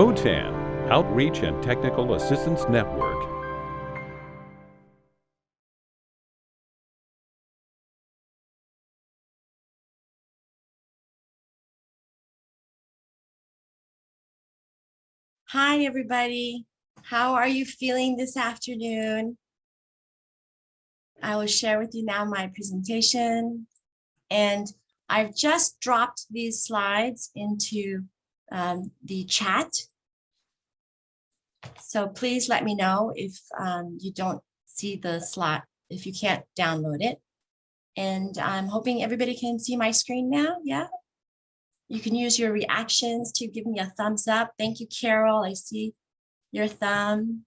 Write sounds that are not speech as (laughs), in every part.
OTAN, Outreach and Technical Assistance Network. Hi, everybody. How are you feeling this afternoon? I will share with you now my presentation. And I've just dropped these slides into um, the chat. So please let me know if um, you don't see the slot, if you can't download it. And I'm hoping everybody can see my screen now. Yeah. You can use your reactions to give me a thumbs up. Thank you, Carol. I see your thumb.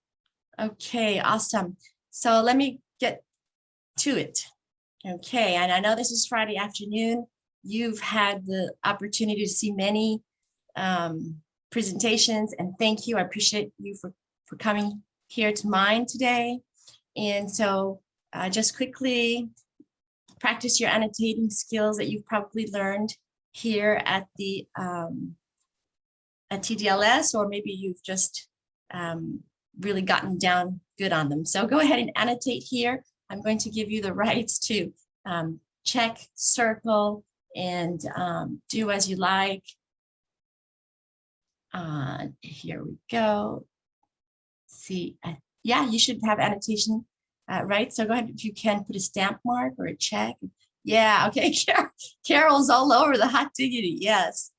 Okay, awesome. So let me get to it. Okay, and I know this is Friday afternoon. You've had the opportunity to see many um, presentations and thank you. I appreciate you for, for coming here to mine today. And so uh, just quickly practice your annotating skills that you've probably learned here at the um, at TDLS, or maybe you've just um, really gotten down good on them. So go ahead and annotate here. I'm going to give you the (laughs) rights to um, check, circle, and um, do as you like. Uh, here we go. See, uh, yeah, you should have annotation, uh, right? So go ahead, if you can put a stamp mark or a check. Yeah, (laughs) okay, Carol's all over the hot diggity, yes.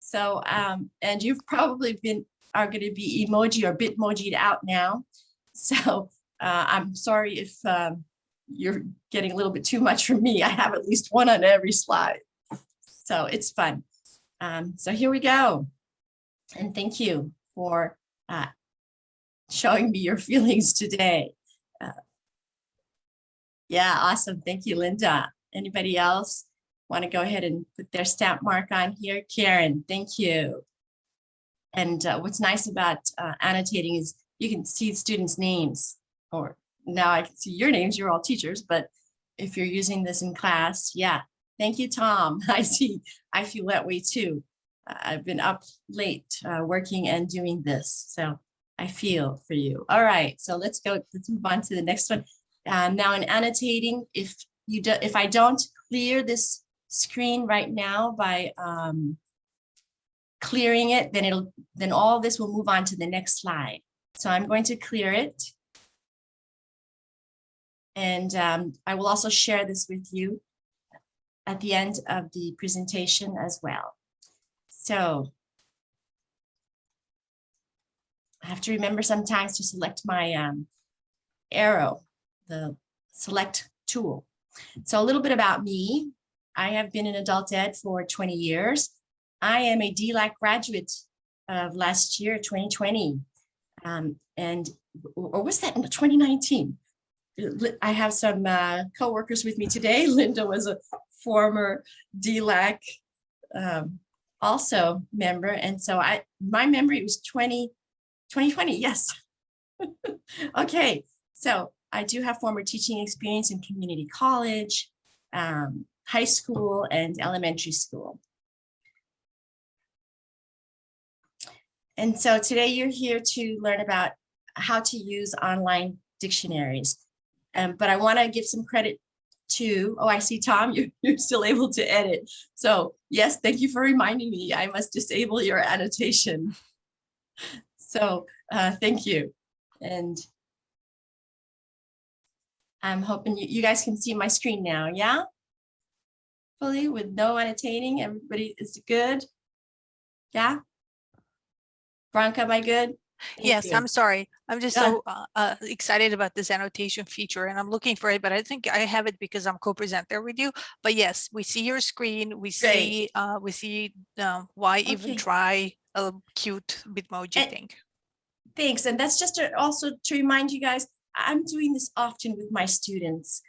So, um, and you've probably been, are gonna be emoji or bitmojied out now. (laughs) So uh, I'm sorry if um, you're getting a little bit too much from me. I have at least one on every slide. So it's fun. Um, so here we go. And thank you for uh, showing me your (laughs) feelings today. Uh, yeah, awesome. Thank you, Linda. Anybody else want to go ahead and put their stamp mark on here? Karen, thank you. And uh, what's nice about uh, annotating is you can see students' names, or now I can see your names, you're all teachers, but if you're using this in class, yeah. Thank you, Tom. (laughs) I see, I feel that way too. I've been up late uh, working and doing this. So I feel for you. All right, so let's go, let's move on to the next one. Um, now in annotating, if you do, if I don't clear this screen right now by um, clearing it, then it'll, then all this will move on to the next slide. So I'm going to clear it. And um, I will also share this with you at the end of the presentation as well. So I have to remember sometimes to select my um, arrow, the select tool. So a little bit about me. I have been in adult ed for 20 years. I am a DLAC graduate of last year, 2020. Um, and, or was that in 2019? I have some uh, co-workers with me today. (laughs) Linda was a former DLAC um, also member. And so I, my memory was 20, 2020, yes. (laughs) okay, so I do have former teaching experience in community college, um, high school, and elementary school. And so today you're here to learn about how to use online dictionaries. Um, but I want to give some credit to, oh, I see Tom, (laughs) you're, you're still able to edit. So yes, thank you for reminding me. I must disable your annotation. (laughs) So uh, thank you. And I'm hoping you, you guys can see my screen now, yeah? Fully with no annotating, everybody is good? Yeah? Bronca, am I good? Thank yes, you. I'm sorry. I'm just yeah. so uh, uh, excited about this annotation feature and I'm looking for it, but I think I have it because I'm co-presenter with you. But yes, we see your screen. We see uh, we see um, why okay. even try a cute Bitmoji and, thing. Thanks. And that's just to also to remind you guys, I'm doing this often with my students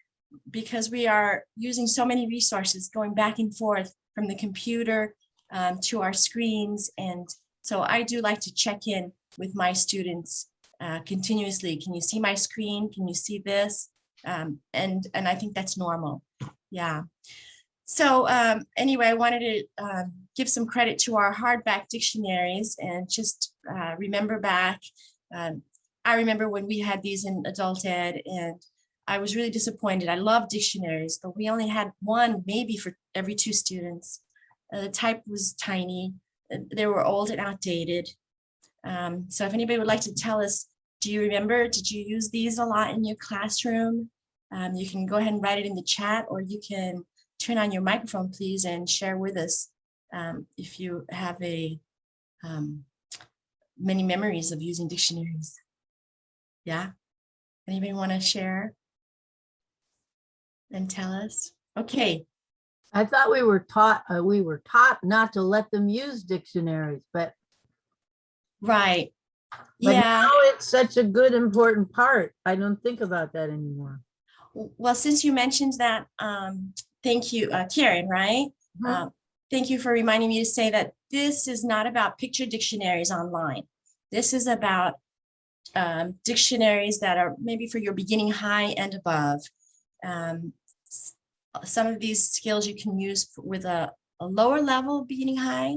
because we are using so many resources going back and forth from the computer um, to our screens. And so I do like to check in with my students uh, continuously. Can you see my screen? Can you see this? Um, and, and I think that's normal. Yeah. So um, anyway, I wanted to um, give some credit to our hardback dictionaries and just uh, remember back. Um, I remember when we had these in adult ed and I was really disappointed. I love dictionaries, but we only had one maybe for every two students. Uh, the type was tiny. They were old and outdated. Um, so if anybody would like to tell us, do you remember, did you use these a lot in your classroom? Um, you can go ahead and write it in the chat or you can turn on your microphone, please, and share with us um, if you have a um, many memories of using dictionaries. Yeah, anybody want to share and tell us? Okay, I thought we were taught, uh, we were taught not to let them use dictionaries, but, right. but Yeah, it's such a good, important part. I don't think about that anymore. well, since you mentioned that, um, thank you, uh, Karen, right? Mhm. Uh, Thank you for reminding me to say that this is not about picture dictionaries online. This is about um, dictionaries that are maybe for your beginning high and above. Um, Some of these skills you can use with a, a lower level beginning high,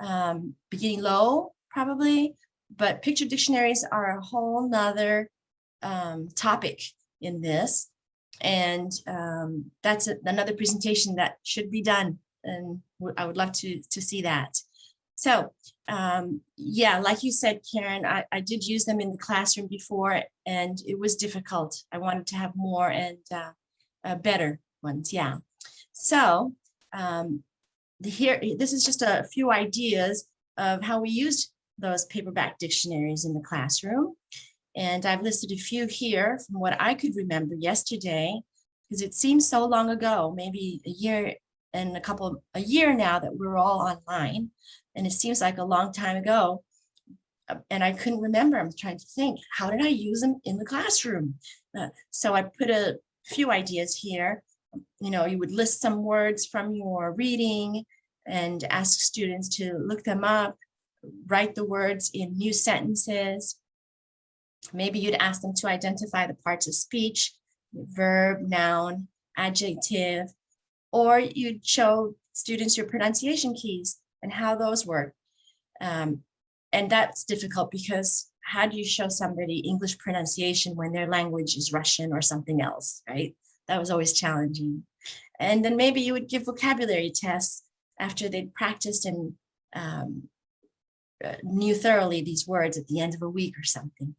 um, beginning low probably, but picture dictionaries are a whole nother um, topic in this. And um, that's a- another presentation that should be done and I would love to, to see that. So, um, yeah, like you said, Karen, I, I did use them in the classroom before and it was difficult. I wanted to have more and uh, uh, better ones, yeah. So, um, here, this is just a few ideas of how we used those paperback dictionaries in the classroom. And I've listed a few here from what I could remember yesterday, because it seems so long ago, maybe a year and a couple, a year now that we're all online. And it seems like a long time ago. Uh, And I couldn't remember, I'm trying to think, how did I use them in the classroom? Uh, So I put a few ideas here. You know, you would list some words from your reading and ask students to look them up, write the words in new sentences. Maybe you'd ask them to identify the parts of speech, verb, noun, adjective, or you'd show students your pronunciation keys and how those work. Um, and that's difficult because how do you show somebody English pronunciation when their language is Russian or something else, right? That was always challenging. And then maybe you would give vocabulary tests after they'd practiced and um, uh, knew thoroughly these words at the end of a week or something.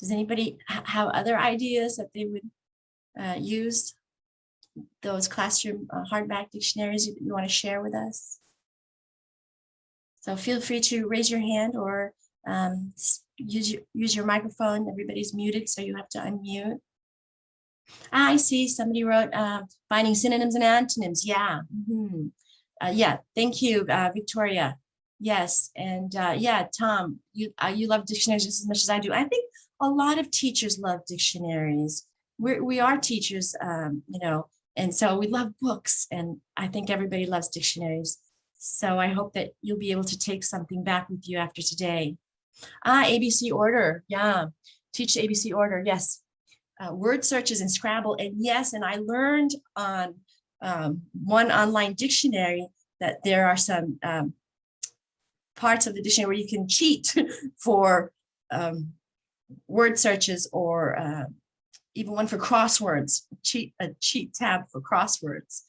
Does anybody ha- have other ideas that they would uh, use? Those classroom uh, hardback dictionaries you, you want to share with us? So feel free to raise your hand or um, use your, use your microphone. Everybody's muted, so you have to unmute. Ah, I see somebody wrote uh, finding synonyms and antonyms. Yeah. mhm. Uh, yeah, thank you, uh, Victoria. Yes, and uh, yeah, Tom, you uh, you love dictionaries just as much as I do. I think a lot of teachers love dictionaries. We're, we are teachers, um, you know, and so we love books, and I think everybody loves dictionaries. So I hope that you'll be able to take something back with you after today. Ah, ABC order, yeah, teach ABC order, yes. Uh, word searches in Scrabble, and yes, and I learned on um, one online dictionary that there are some um, parts of the dictionary where you can cheat (laughs) for um, word searches or uh, even one for crosswords, cheat a cheat tab for crosswords.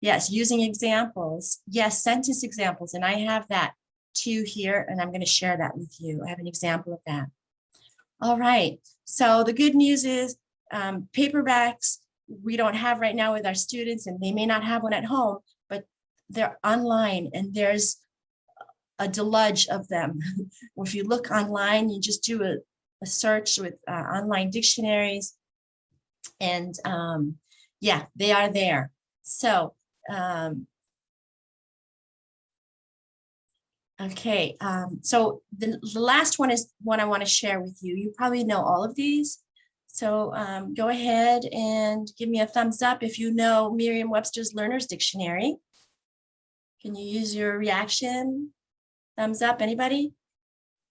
Yes, using examples. Yes, sentence examples, and I have that too here, and I'm going to share that with you. I have an example of that. All right. So the good news is um, paperbacks we don't have right now with our students, and they may not have one at home, but they're online, and there's a deluge of them. (laughs) If you look online, you just do a, a search with uh, online dictionaries. And um, yeah, they are there. So, um, okay, um, so the, the last one is one I want to share with you. You probably know all of these. So um, go ahead and give me a thumbs up if you know Merriam-Webster's Learner's Dictionary. Can you use your reaction? Thumbs up, anybody?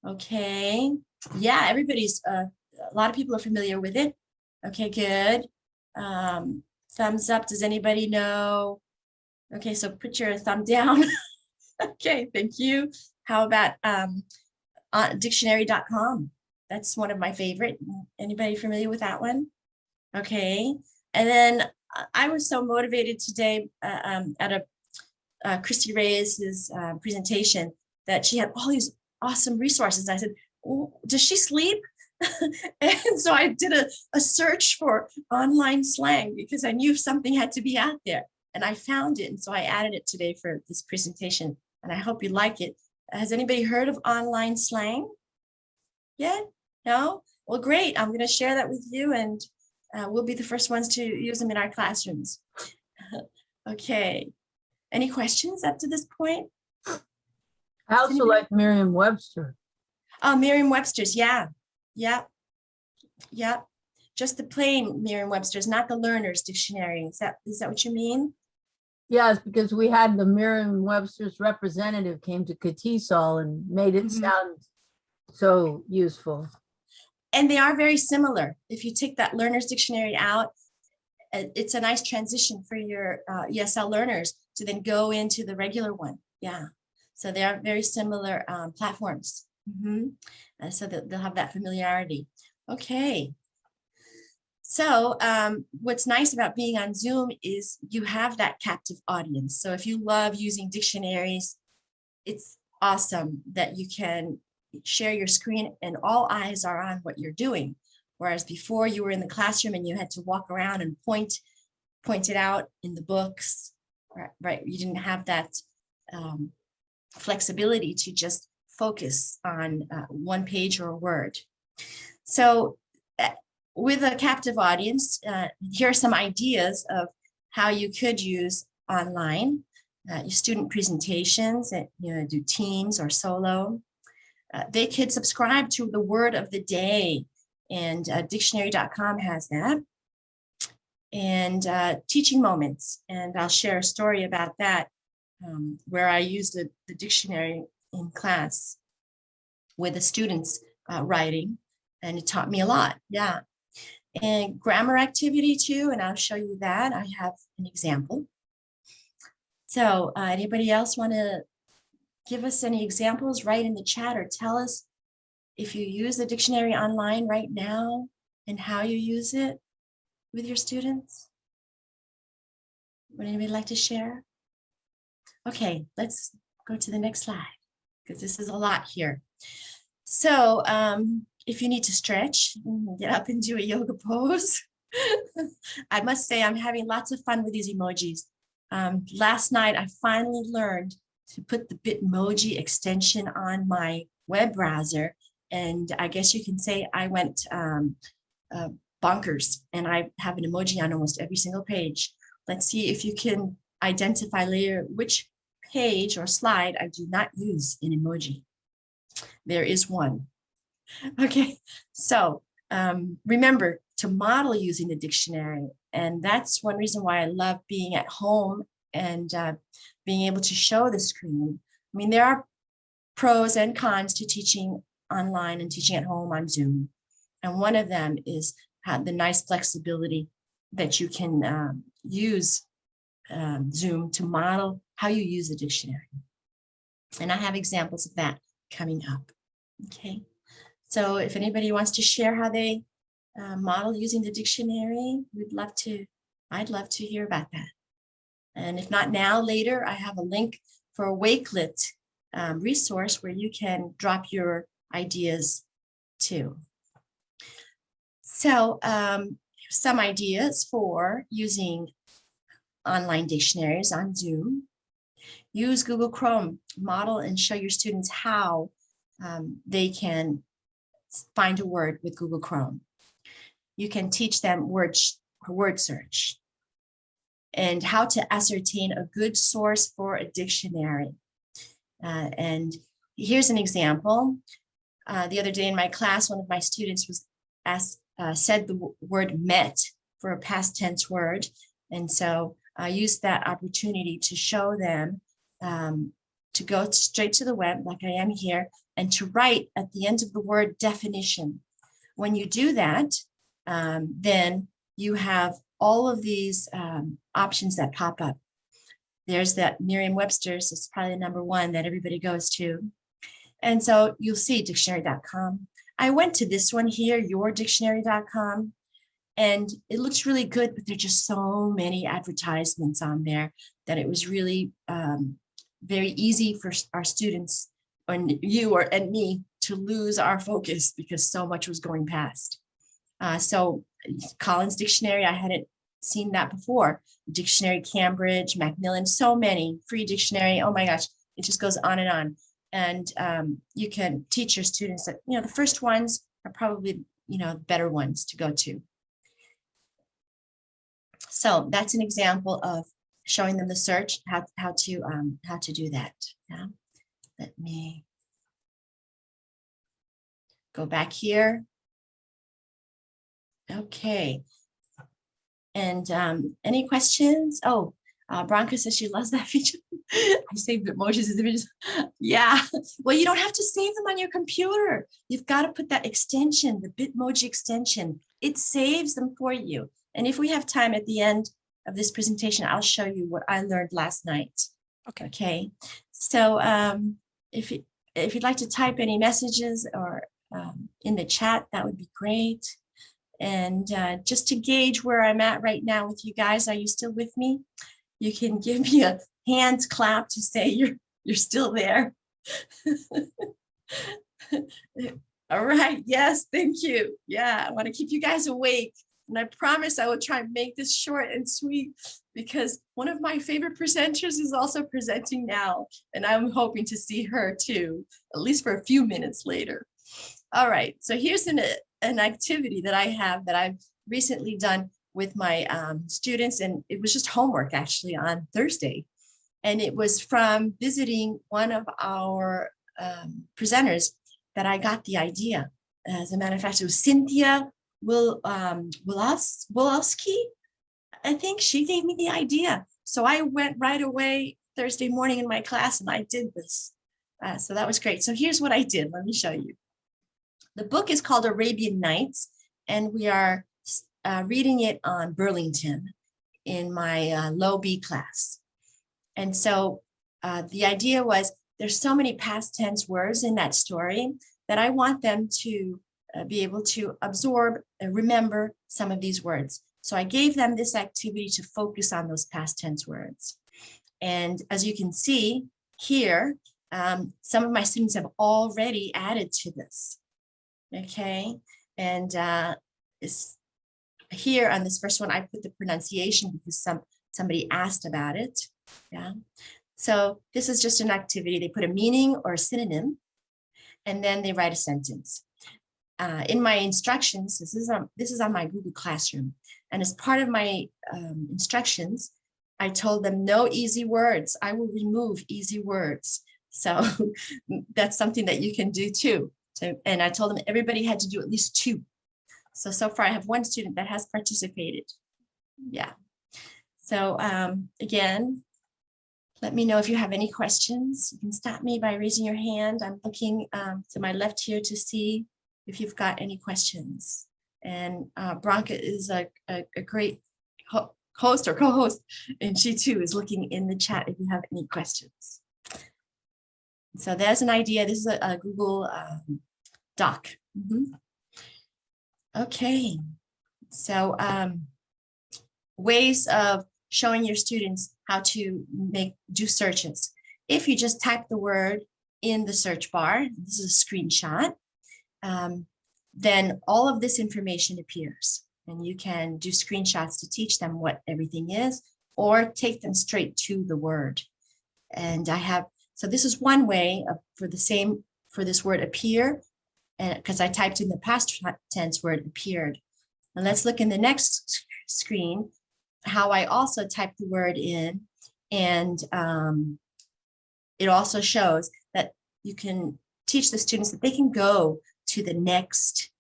Okay, yeah, everybody's, uh, a lot of people are familiar with it. Okay, good. Um, thumbs up, does anybody know Okay, so put your thumb down. (laughs) Okay, thank you. How about um, uh, dictionary.com? That's one of my favorite. Anybody familiar with that one? Okay, and then I was so motivated today uh, um, at a uh, Christy Reyes's uh, presentation that she had all these awesome resources. I said, "Oh, does she sleep? (laughs) and so I did a, a search for online slang because I knew something had to be out there and I found it. And so I added it today for this presentation and I hope you like it. Has anybody heard of online slang? Yet? No? Well, great. I'm going to share that with you and uh, we'll be the first ones to use them in our classrooms. (laughs) okay. Any questions up to this point? I also Anybody? like Merriam-Webster. Oh, Merriam-Webster's, yeah, yeah, yeah. Just the plain Merriam-Webster's, not the learner's dictionary. Is that, is that what you mean? Yes, because we had the Merriam-Webster's representative came to CATESOL and made it Mhm. sound so useful. And they are very similar. If you take that learner's dictionary out, uh, it's a nice transition for your uh, ESL learners to then go into the regular one. Yeah. So they are very similar um, platforms. Mhm. Uh, so that they'll have that familiarity. Okay. So um, what's nice about being on Zoom is you have that captive audience. So if you love using dictionaries, it's awesome that you can share your screen and all eyes are on what you're doing. Whereas before you were in the classroom and you had to walk around and point, point it out in the books, right? right? You didn't have that um, flexibility to just focus on uh, one page or a word. So uh, with a captive audience, uh, here are some ideas of how you could use online, uh, your student presentations, and you know, do teams or solo. Uh, they could subscribe to the word of the day and uh, dictionary.com has that. And uh, teaching moments, and I'll share a story about that um, where I used the, the dictionary in class with the students uh, writing and it taught me a lot, yeah. And grammar activity too, and I'll show you that. I have an example. So uh, anybody else want to give us any examples, write in the chat or tell us if you use the dictionary online right now and how you use it with your students. Would anybody like to share? Okay, let's go to the next slide because this is a lot here. So um, if you need to stretch, get up and do a yoga pose. (laughs) I must say I'm having lots of fun with these emojis. Um, last night, I finally learned to put the Bitmoji extension on my web browser. And I guess you can say I went um, uh, bonkers and I have an emoji on almost every single page. Let's see if you can identify later which page or slide I do not use an emoji. There is one. (laughs) Okay, so um, remember to model using the dictionary. And that's one reason why I love being at home and uh, being able to show the screen. I mean, there are pros and cons to teaching online and teaching at home on Zoom. And one of them is have the nice flexibility that you can um, use um, Zoom to model how you use the dictionary. And I have examples of that coming up. Okay, so if anybody wants to share how they uh, model using the dictionary, we'd love to, I'd love to hear about that. And if not now, later, I have a link for a Wakelet um, resource where you can drop your ideas too. So um, some ideas for using online dictionaries on Zoom. Use Google Chrome, model and show your students how um, they can find a word with Google Chrome. You can teach them word, word search and how to ascertain a good source for a dictionary. Uh, and here's an example. Uh, the other day in my class, one of my students was asked, uh, said the word met for a past tense word. And so I used that opportunity to show them um, to go straight to the web like I am here and to write at the end of the word definition. When you do that, um, then you have all of these um, options that pop up. there's that Merriam-Webster's, it's probably the number one that everybody goes to. And so you'll see dictionary.com. I went to this one here, yourdictionary.com, and it looks really good, but there's just so many advertisements on there that it was really um, very easy for our students and you or and me to lose our focus because so much was going past. Uh, so Collins Dictionary, I hadn't seen that before. Dictionary Cambridge, Macmillan, so many, free dictionary, oh my gosh, it just goes on and on. And um, you can teach your students that, you know, the first ones are probably, you know, better ones to go to. So that's an example of showing them the search, how, how to, um, how to do that. Yeah. Let me go back here. Okay. And um, any questions? Oh, uh, Bronca says she loves that (laughs) feature. I saved emojis as images. Yeah, well, you don't have to save them on your computer. You've got to put that extension, the Bitmoji extension. It saves them for you. And if we have time at the end of this presentation, I'll show you what I learned last night. Okay. Okay, so um, if you, if you'd like to type any messages or um, in the chat, that would be great. And uh, just to gauge where I'm at right now with you guys, are you still with me? You can (laughs) give me a hand clap to say you're you're still there. (laughs) All right, yes, thank you. Yeah, I want to keep you guys awake. And I promise I will try and make this short and sweet because one of my favorite presenters is also presenting now. And I'm hoping to see her too, at least for a few minutes later. All right, so here's an, an activity that I have that I've recently done with my um, students, and it was just homework actually on Thursday. And it was from visiting one of our um, presenters that I got the idea. As a matter of fact, it was Cynthia Will um, Wilowski. I think she gave me the idea. So I went right away Thursday morning in my class and I did this. Uh, so that was great. So here's what I did. Let me show you. The book is called Arabian Nights, and we are uh, reading it on Burlington in my uh, low B class. And so uh, the idea was there's so many past tense words in that story that I want them to uh, be able to absorb and remember some of these words. So I gave them this activity to focus on those past tense words. And as you can see here, um, some of my students have already added to this. Okay, and uh, it's here on this first one, I put the pronunciation because some somebody asked about it. Yeah, so this is just an activity. They put a meaning or a synonym, and then they write a sentence. Uh, in my instructions, this is on this is on my Google Classroom, and as part of my um, instructions, I told them no easy words. I will remove easy words. So (laughs) that's something that you can do too. So, and I told them everybody had to do at least two. So, so far I have one student that has participated. Yeah. So um, again, let me know if you have any questions. You can stop me by raising your hand. I'm looking um, to my left here to see if you've got any questions. And uh, Bronca is a, a, a great ho host or co-host, and she too is looking in the chat if you have any questions. So there's an idea. This is a, a Google um, Doc. Mhm. Okay, so um, ways of showing your students how to make do searches. If you just type the word in the search bar, this is a screenshot, um, then all of this information appears and you can do screenshots to teach them what everything is or take them straight to the word. And I have, so this is one way of, for the same, for this word appear, because I typed in the past tense word appeared. And let's look in the next screen, how I also typed the word in and um, it also shows that you can teach the students that they can go to the next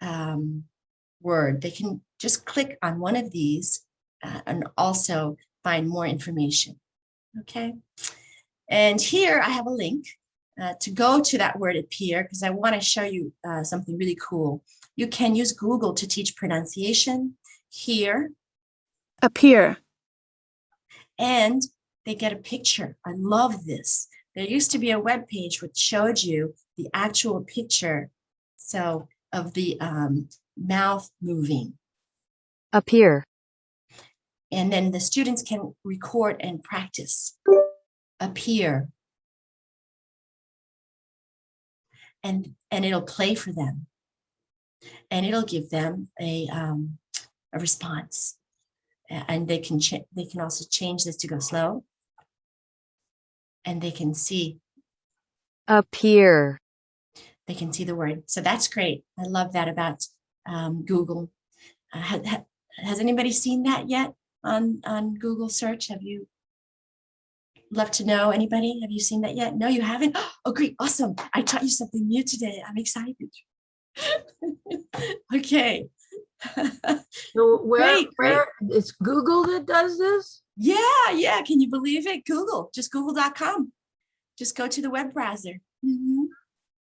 um, word. They can just click on one of these uh, and also find more information. Okay. And here I have a link uh, to go to that word appear because I want to show you uh, something really cool. You can use Google to teach pronunciation here appear, and they get a picture. I love this. There used to be a web page which showed you the actual picture. So of the um, mouth moving. appear, And then the students can record and practice. Appear. And, and it'll play for them. And it'll give them a, um, a response. And they can, they can also change this to go slow. And they can see, appear, they can see the word. So that's great. I love that about um, Google. Uh, ha- ha- Has anybody seen that yet on, on Google search? Have you? Love to know, anybody? Have you seen that yet? No, you haven't? (gasps) Oh, great, awesome. I taught you something new today. I'm excited. (laughs) Okay. So where, Great, great. where, it's Google that does this? Yeah, yeah, can you believe it? Google, just google.com. Just go to the web browser. Mhm.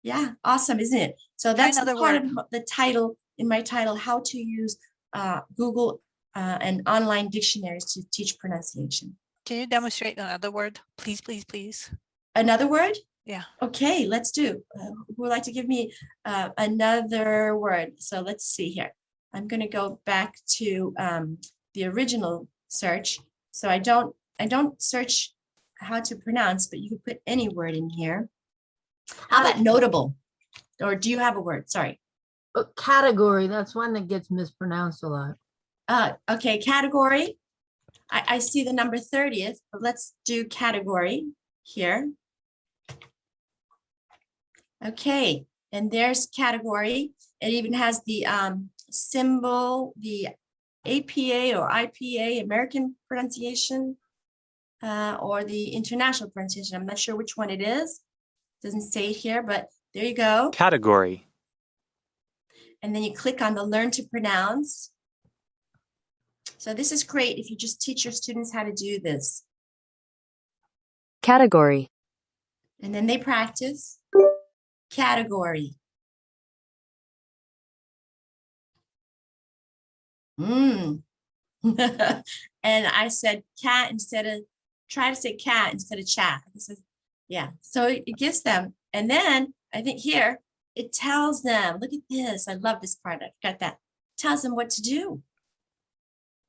Yeah, awesome, isn't it? So that's the part of word. m- the title, in my title, how to use uh, Google uh, and online dictionaries to teach pronunciation. Can you demonstrate another word? Please, please, please. Another word? Yeah. Okay, let's do. Uh, Who would like to give me uh, another word? So let's see here. I'm gonna go back to um, the original search. So I don't, I don't search how to pronounce, but you can put any word in here. How about notable? Or do you have a word? Sorry. Uh, Category, that's one that gets mispronounced a lot. Uh, okay, category. I, I see the number thirtieth, but let's do category here. Okay, and there's category. It even has the um symbol, the APA or IPA, American pronunciation. Uh, or the international pronunciation. I'm not sure which one it is. Doesn't say it here, but there you go. Category. And then you click on the learn to pronounce. So this is great if you just teach your students how to do this. category, And then they practice. Category. Mm. (laughs) And I said cat instead of, try to say cat instead of chat. This is, yeah, so it gives them, and then I think here, it tells them, look at this, I love this part, I got that. Tells them what to do.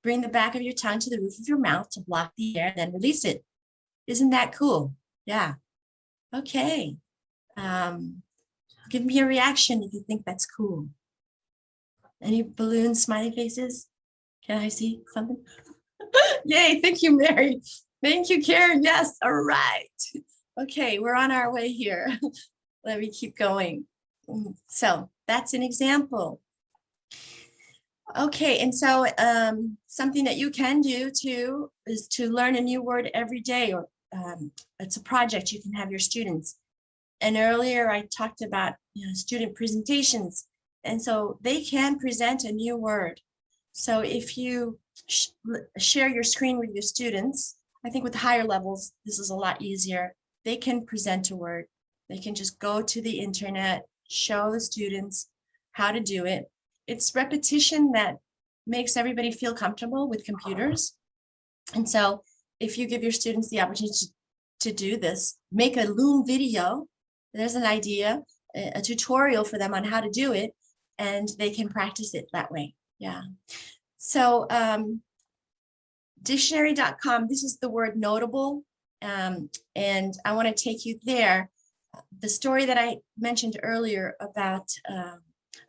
Bring the back of your tongue to the roof of your mouth to block the air, then release it. Isn't that cool? Yeah. Okay. Um, give me a reaction if you think that's cool. Any balloon smiley faces? Can I see something? (laughs) Yay, thank you, Mary. Thank you, Karen. Yes, all right. Okay, we're on our way here. (laughs) Let me keep going. So that's an example. Okay, and so um, something that you can do too is to learn a new word every day or um, it's a project you can have your students. And earlier I talked about, you know, student presentations. And so they can present a new word. So if you sh- share your screen with your students, I think with higher levels, this is a lot easier. They can present a word. They can just go to the internet, show the students how to do it. It's repetition that makes everybody feel comfortable with computers. And so if you give your students the opportunity to, to do this, make a Loom video, there's an idea, a, a tutorial for them on how to do it, and they can practice it that way. Yeah. So um, dictionary.com, this is the word notable. Um, and I want to take you there. The story that I mentioned earlier about um,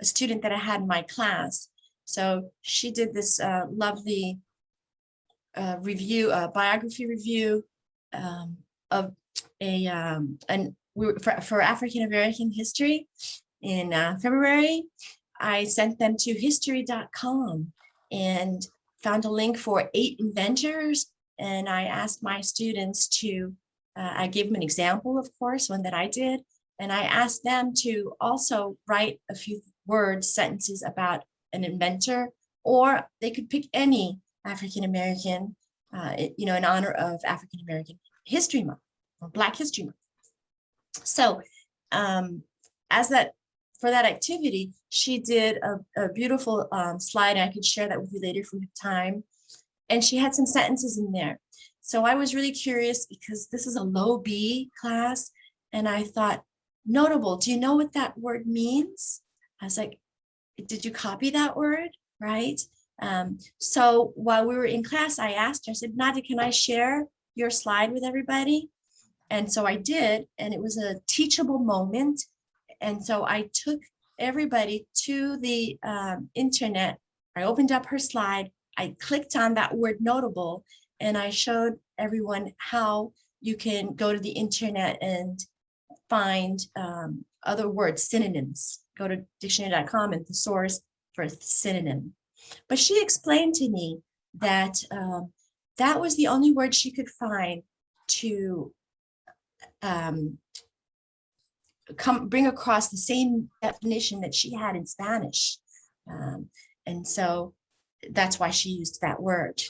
a student that I had in my class. So she did this uh, lovely uh, review, uh, biography review um, of a um, an for, for African American history in uh, February. I sent them to history.com and found a link for eight inventors. And I asked my students to, uh, I gave them an example, of course, one that I did. And I asked them to also write a few words, sentences about an inventor, or they could pick any African American, uh, you know, in honor of African American History Month or Black History Month. So um, as that, for that activity, she did a, a beautiful um, slide. I could share that with you later if we have time. And she had some sentences in there. So I was really curious because this is a low B class. And I thought, notable, do you know what that word means? I was like, did you copy that word? Right? Um, so while we were in class, I asked her, I said, Nadia, can I share your slide with everybody? And so I did, and it was a teachable moment. And so I took everybody to the um, internet. I opened up her slide. I clicked on that word notable, and I showed everyone how you can go to the internet and find um, other words, synonyms. Go to dictionary.com and thesaurus for a synonym. But she explained to me that um, that was the only word she could find to um, come bring across the same definition that she had in Spanish. Um, and so that's why she used that word.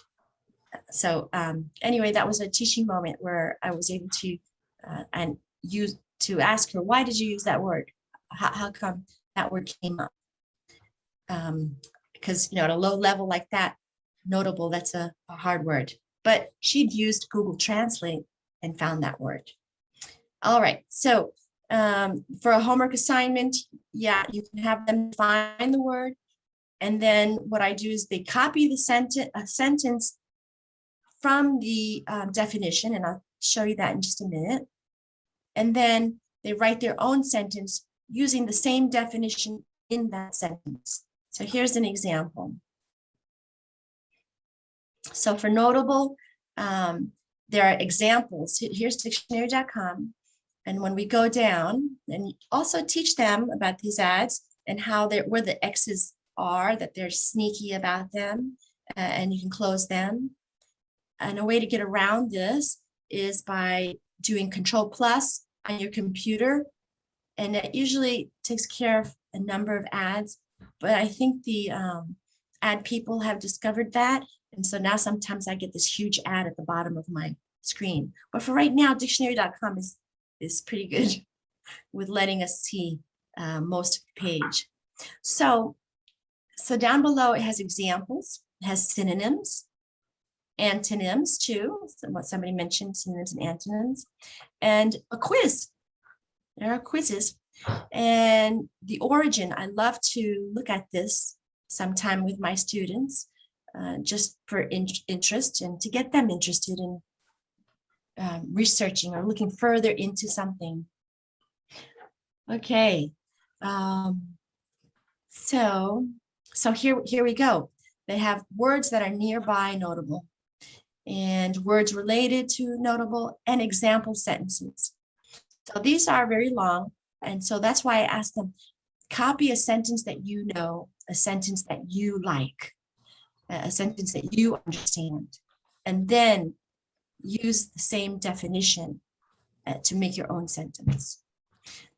So um, anyway, that was a teaching moment where I was able to uh, and use to ask her, why did you use that word? How, how come that word came up? Um, because you know, at a low level like that, notable, that's a, a hard word. But she'd used Google Translate and found that word. All right, so um, for a homework assignment, yeah, you can have them find the word. And then what I do is they copy the sentence, a sentence from the um, definition, and I'll show you that in just a minute. And then they write their own sentence using the same definition in that sentence. So here's an example. So for notable, um, there are examples. Here's dictionary.com. And when we go down and also teach them about these ads and how they're where the X's are, that they're sneaky about them, uh, and you can close them. And a way to get around this is by doing control plus on your computer. And it usually takes care of a number of ads, but I think the um, ad people have discovered that. And so now sometimes I get this huge ad at the bottom of my screen. But for right now, dictionary.com is, is pretty good (laughs) with letting us see uh, most page. So, so down below it has examples, it has synonyms, antonyms too, so what somebody mentioned, synonyms and antonyms, and a quiz. There are quizzes. And the origin, I love to look at this sometime with my students, uh, just for in interest and to get them interested in um, researching or looking further into something. Okay, um, so so here here we go. They have words that are nearby notable and words related to notable and example sentences. So these are very long. And so that's why I asked them, copy a sentence that you know, a sentence that you like, a sentence that you understand, and then use the same definition uh, to make your own sentence.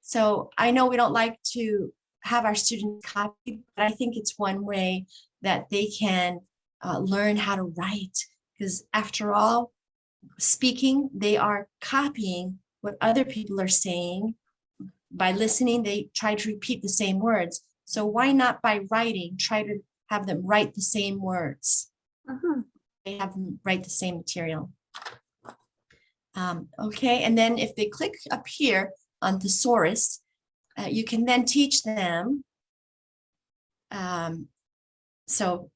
So I know we don't like to have our students copy, but I think it's one way that they can uh, learn how to write because after all, speaking, they are copying what other people are saying. By listening, they try to repeat the same words. So why not by writing, try to have them write the same words? Mhm. They have them write the same material. Um, okay, and then if they click up here on thesaurus, uh, you can then teach them. Um, so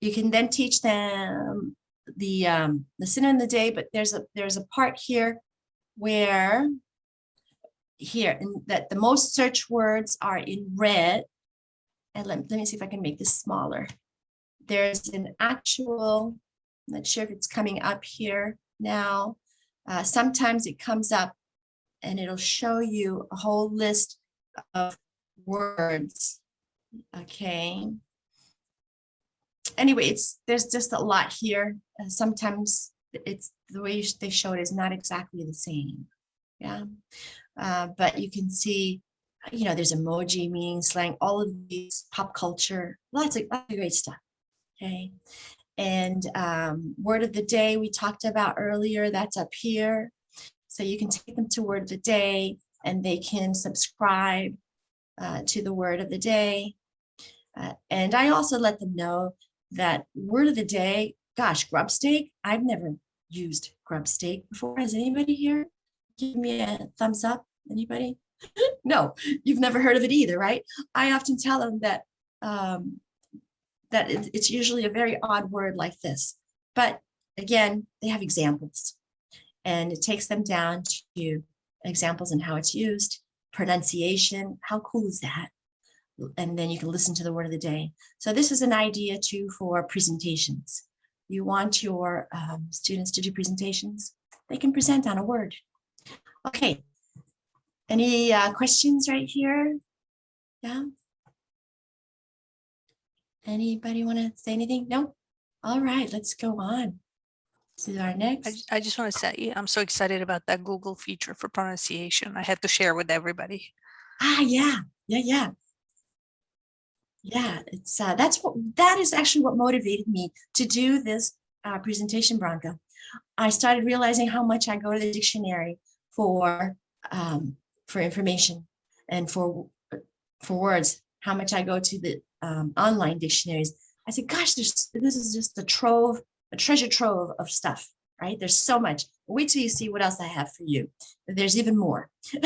you can then teach them the um, the synonym in the day, but there's a there's a part here where here and that the most search words are in red. And let, let me see if I can make this smaller. There's an actual, I'm not sure if it's coming up here now. Uh, sometimes it comes up and it'll show you a whole list of words. Okay. Anyway, it's there's just a lot here. Uh, sometimes it's the way they show it is not exactly the same. Yeah. Uh, but you can see, you know, there's emoji, meaning slang, all of these pop culture, lots of, lots of great stuff. Okay. And um, word of the day we talked about earlier, that's up here. So you can take them to word of the day and they can subscribe uh, to the word of the day. Uh, and I also let them know that word of the day, gosh, grub steak, I've never used grub stake before? Has anybody here? Give me a thumbs up. Anybody? (laughs) no, you've never heard of it either, right? I often tell them that um, that it- it's usually a very odd word like this. But again, they have examples and it takes them down to examples and how it's used, pronunciation. How cool is that? And then you can listen to the word of the day. So this is an idea too for presentations. You want your um, students to do presentations, they can present on a word. Okay. Any uh, questions right here? Yeah. Anybody want to say anything? No? All right, let's go on. This is our next. ju- I just want to say, I'm so excited about that Google feature for pronunciation. I had to share with everybody. Ah, yeah, yeah, yeah. Yeah, it's uh, that's what that is actually what motivated me to do this uh, presentation, Branka. I started realizing how much I go to the dictionary for um, for information and for for words. How much I go to the um, online dictionaries. I said, "Gosh, this is just a trove, a treasure trove of stuff." Right? There's so much. Wait till you see what else I have for you. There's even more. (laughs)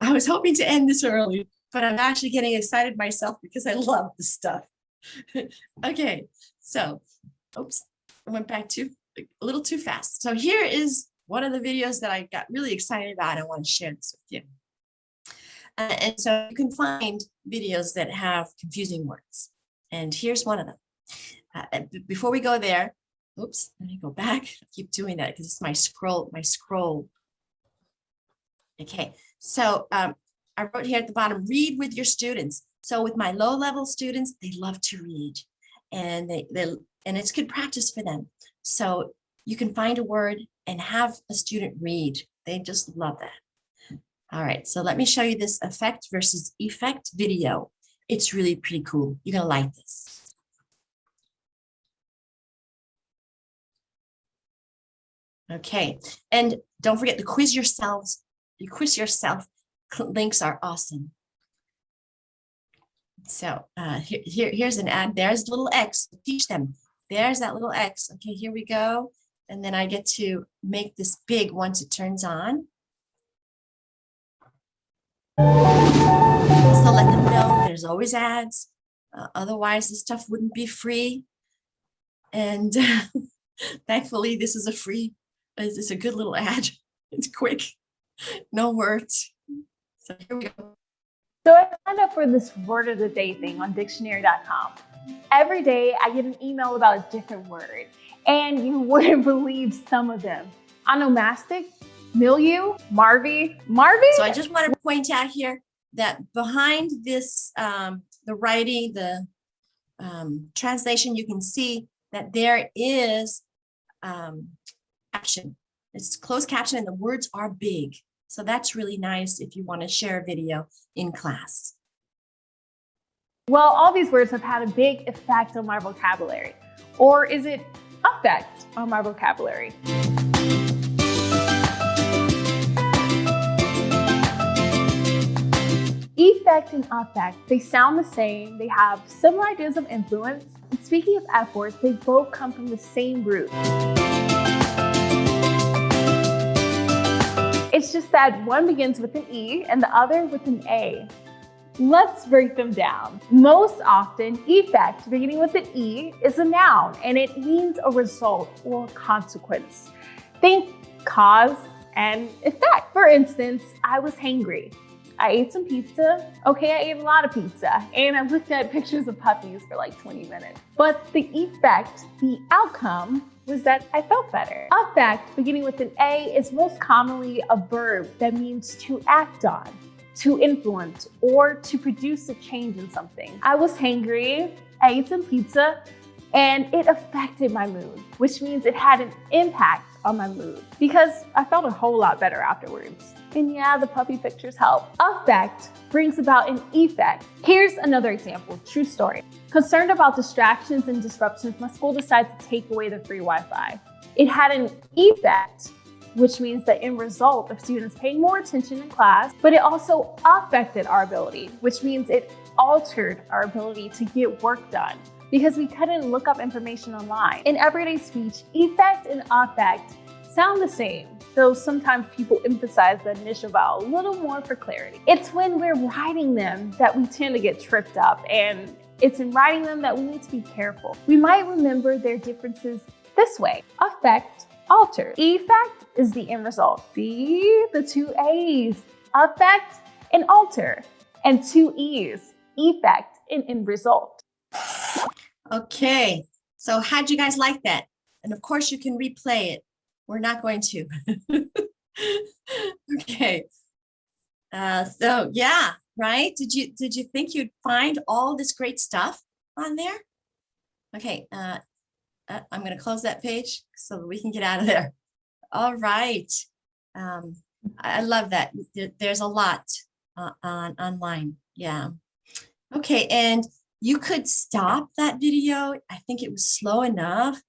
I was hoping to end this early, but I'm actually getting excited myself because I love the stuff. (laughs) okay, so, oops, I went back too a little too fast. So here is one of the videos that I got really excited about. I want to share this with you. Uh, and so you can find videos that have confusing words. And here's one of them. Uh, before we go there, oops, let me go back. (laughs) I keep doing that because it's my scroll, my scroll. Okay, so um, I wrote here at the bottom, read with your students. So with my low level students, they love to read and they, they and it's good practice for them. So you can find a word and have a student read. They just love that. All right, so let me show you this effect versus effect video. It's really pretty cool. You're gonna like this. Okay, and don't forget to quiz yourselves. You quiz yourself. Links are awesome. So uh, here, here, here's an ad. There's little X. Teach them. There's that little X. Okay, here we go. And then I get to make this big once it turns on. So let them know there's always ads. Uh, otherwise, this stuff wouldn't be free. And (laughs) thankfully, this is a free, is a good little ad. (laughs) It's quick, no words. So here we go. So I signed up for this word of the day thing on dictionary.com. Every day I get an email about a different word, and you wouldn't (laughs) believe some of them. Onomastic, milieu, Marvy, Marvy? So I just want to point out here that behind this, um, the writing, the um, translation, you can see that there is um, caption. It's closed caption and the words are big. So that's really nice if you want to share a video in class. Well, all these words have had a big effect on my vocabulary. Or is it effect on my vocabulary? Effect and affect, they sound the same, they have similar ideas of influence, and speaking of F words, they both come from the same root. It's just that one begins with an E and the other with an A. Let's break them down. Most often, effect beginning with an E is a noun and it means a result or consequence. Think cause and effect. For instance, I was hangry. I ate some pizza. Okay, I ate a lot of pizza and I looked at pictures of puppies for like 20 minutes. But the effect, the outcome, was that I felt better. Affect, beginning with an A, is most commonly a verb that means to act on to influence or to produce a change in something. I was hangry, I ate some pizza, and it affected my mood, which means it had an impact on my mood because I felt a whole lot better afterwards. And yeah, the puppy pictures help. Affect brings about an effect. Here's another example, true story. Concerned about distractions and disruptions, my school decided to take away the free Wi-Fi. It had an effect which means the end result of students paying more attention in class, but it also affected our ability, which means it altered our ability to get work done. because we couldn't look up information online. In everyday speech, effect and affect sound the same, though sometimes people emphasize the initial vowel a little more for clarity. It's when we're writing them that we tend to get tripped up, and it's in writing them that we need to be careful. We might remember their differences this way. Affect, alter. Effect is the end result. See the two A's, affect and alter, and two E's, effect and end result. Okay, so how'd you guys like that? And of course you can replay it. We're not going to. (laughs) Okay. Uh, so yeah, right? Did you, did you think you'd find all this great stuff on there? Okay, uh, uh, I'm gonna close that page so we can get out of there. All right. Um, I I love that. There's a lot uh, on online. Yeah. Okay, and you could stop that video. I think it was slow enough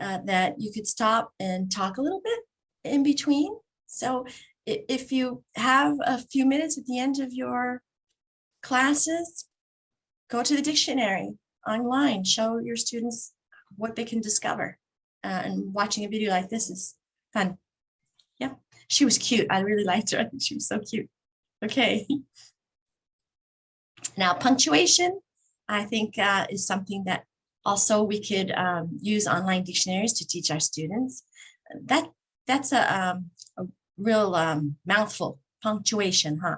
uh, that you could stop and talk a little bit in between. So if you have a few minutes at the end of your classes, go to the dictionary online, show your students what they can discover. Uh, and watching a video like this is fun. Yeah, she was cute. I really liked her. I (laughs) think she was so cute. Okay. (laughs) Now punctuation, I think uh, is something that also we could um, use online dictionaries to teach our students. That that's a, um, a real um, mouthful, punctuation, huh?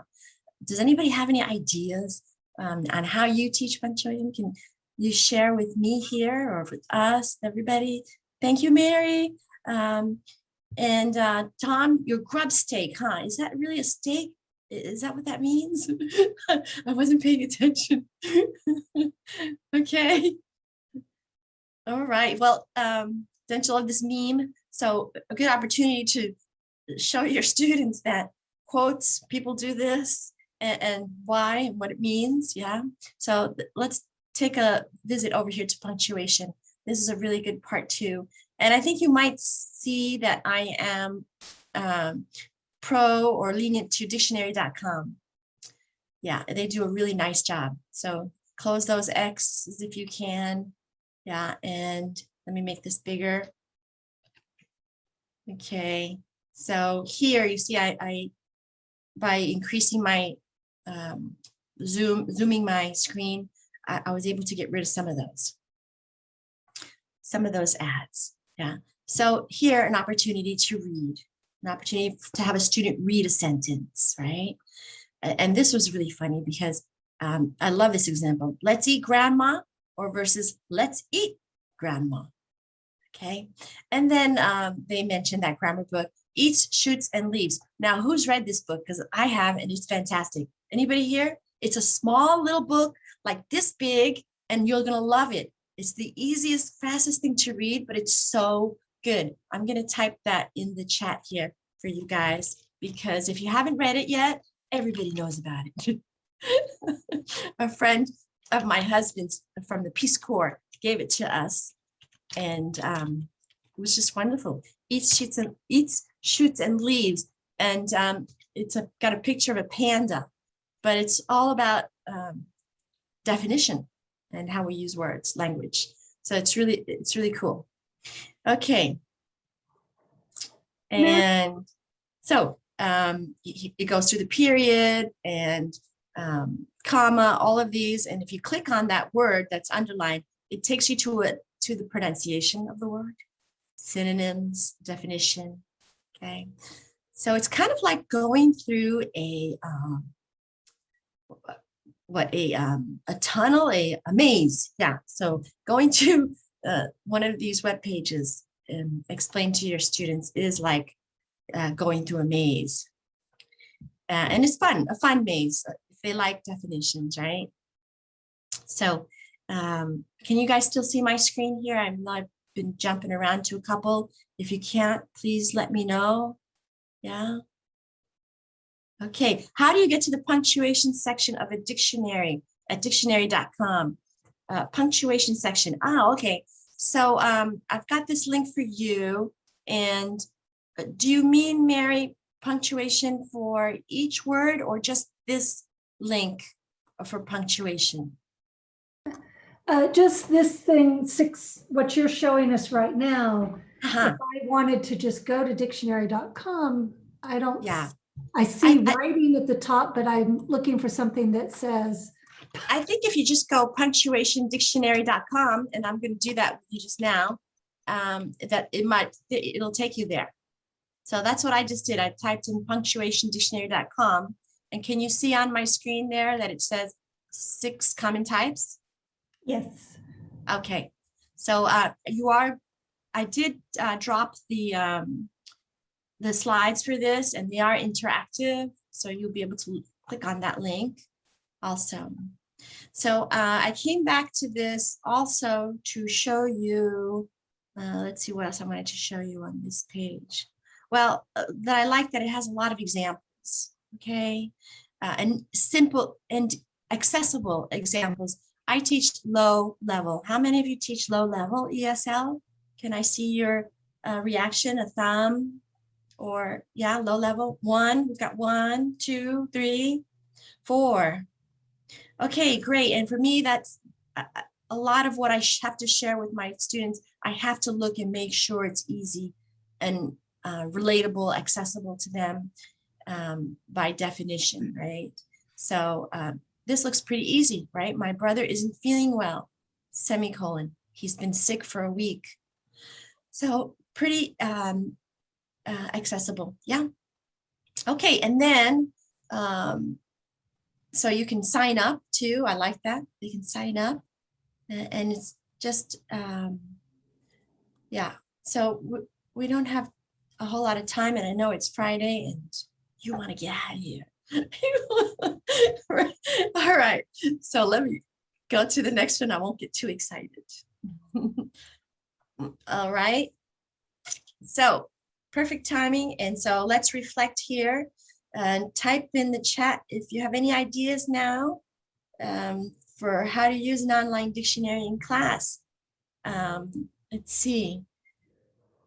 Does anybody have any ideas um, on how you teach punctuation? Can you share with me here or with us, everybody? Thank you, Mary. Um, and uh, Tom, your grub steak, huh? Is that really a steak? Is that what that means? (laughs) I wasn't paying attention. (laughs) Okay. All right, well, um, don't you love this meme? So a good opportunity to show your (laughs) students that quotes, people do this and, and why and what it means, yeah? So let's take a visit over here to punctuation. This is a really good part too. And I think you might see that I am um, pro or lenient to dictionary.com. Yeah, they do a really nice job. So close those X's if you can. Yeah, and let me make this bigger. Okay, so here you see I, I by increasing my um, zoom, zooming my screen, I, I was able to get rid of some of those. Some of those ads, yeah. So here, an opportunity to read, an opportunity to have a student read a sentence, right? And this was really funny because um, I love this example. Let's eat grandma or versus let's eat grandma. Okay. And then um, they mentioned that grammar book, Eats, Shoots, and Leaves. Now, who's read this book? Because I have, and it's fantastic. Anybody here? It's a small little book like this big, and you're going to love it. It's the easiest, fastest thing to read, but it's so good. I'm going to type that in the chat here for you guys, because if you haven't read it yet, everybody knows about it. (laughs) a friend of my husband's from the Peace Corps gave it to us. And um, it was just wonderful. Eats, shoots, and eats, shoots, and leaves. And um, it's a, got a picture of a panda, but it's all about um, definition and how we use words, language. So it's really, it's really cool. Okay. And so um, it goes through the period and um, comma, all of these. And if you click on that word that's underlined, it takes you to it to the pronunciation of the word, synonyms, definition. Okay. So it's kind of like going through a um, what a um, a tunnel, a, a maze. Yeah. So going to uh, one of these web pages and explain to your students is like uh, going through a maze. Uh, and it's fun, a fun maze, if they like definitions, right? So um, can you guys still see my screen here? I'm not been jumping around to a couple. If you can't, please let me know. Yeah. Okay, how do you get to the punctuation section of a dictionary at dictionary.com? Uh, punctuation section. Ah, okay. So um, I've got this link for you. And uh, do you mean, Mary, punctuation for each word or just this link for punctuation? Uh, just this thing, six, what you're showing us right now. Uh-huh. If I wanted to just go to dictionary.com, I don't. Yeah. I see I- writing at the top, but I'm looking for something that says, I think if you just go punctuationdictionary.com, and I'm going to do that with you just now, um, that it might, it- it'll take you there. So that's what I just did. I typed in punctuationdictionary.com. And can you see on my screen there that it says six common types? yes. Okay, so uh, you are, I did uh, drop the um, the slides for this and they are interactive, so you'll be able to click on that link also. So uh, I came back to this also to show you, uh, let's see what else I wanted to show you on this page. Well, uh, that I like that it has a lot of examples, okay? Uh, and simple and accessible examples. I teach low level. How many of you teach low level ESL? Can I see your uh, reaction, a thumb? Or yeah, low level, one, we've got one, two, three, four. Okay, great. And for me, that's a, a- a lot of what I have to share with my students. I have to look and make sure it's easy and uh, relatable, accessible to them um, by definition, right? So um, this looks pretty easy, right? My brother isn't feeling well, semicolon. He's been sick for a week. So pretty um, uh, accessible, yeah. Okay, and then, um, so you can sign up too. I like that. You can sign up and it's just, um, yeah. So we, we don't have a whole lot of time and I know it's Friday and you want to get out of here. (laughs) All right, so let me go to the next one. I won't get too excited. (laughs) All right. So perfect timing. And so let's reflect here and type in the chat if you have any ideas now um, for how to use an online dictionary in class. Um, let's see.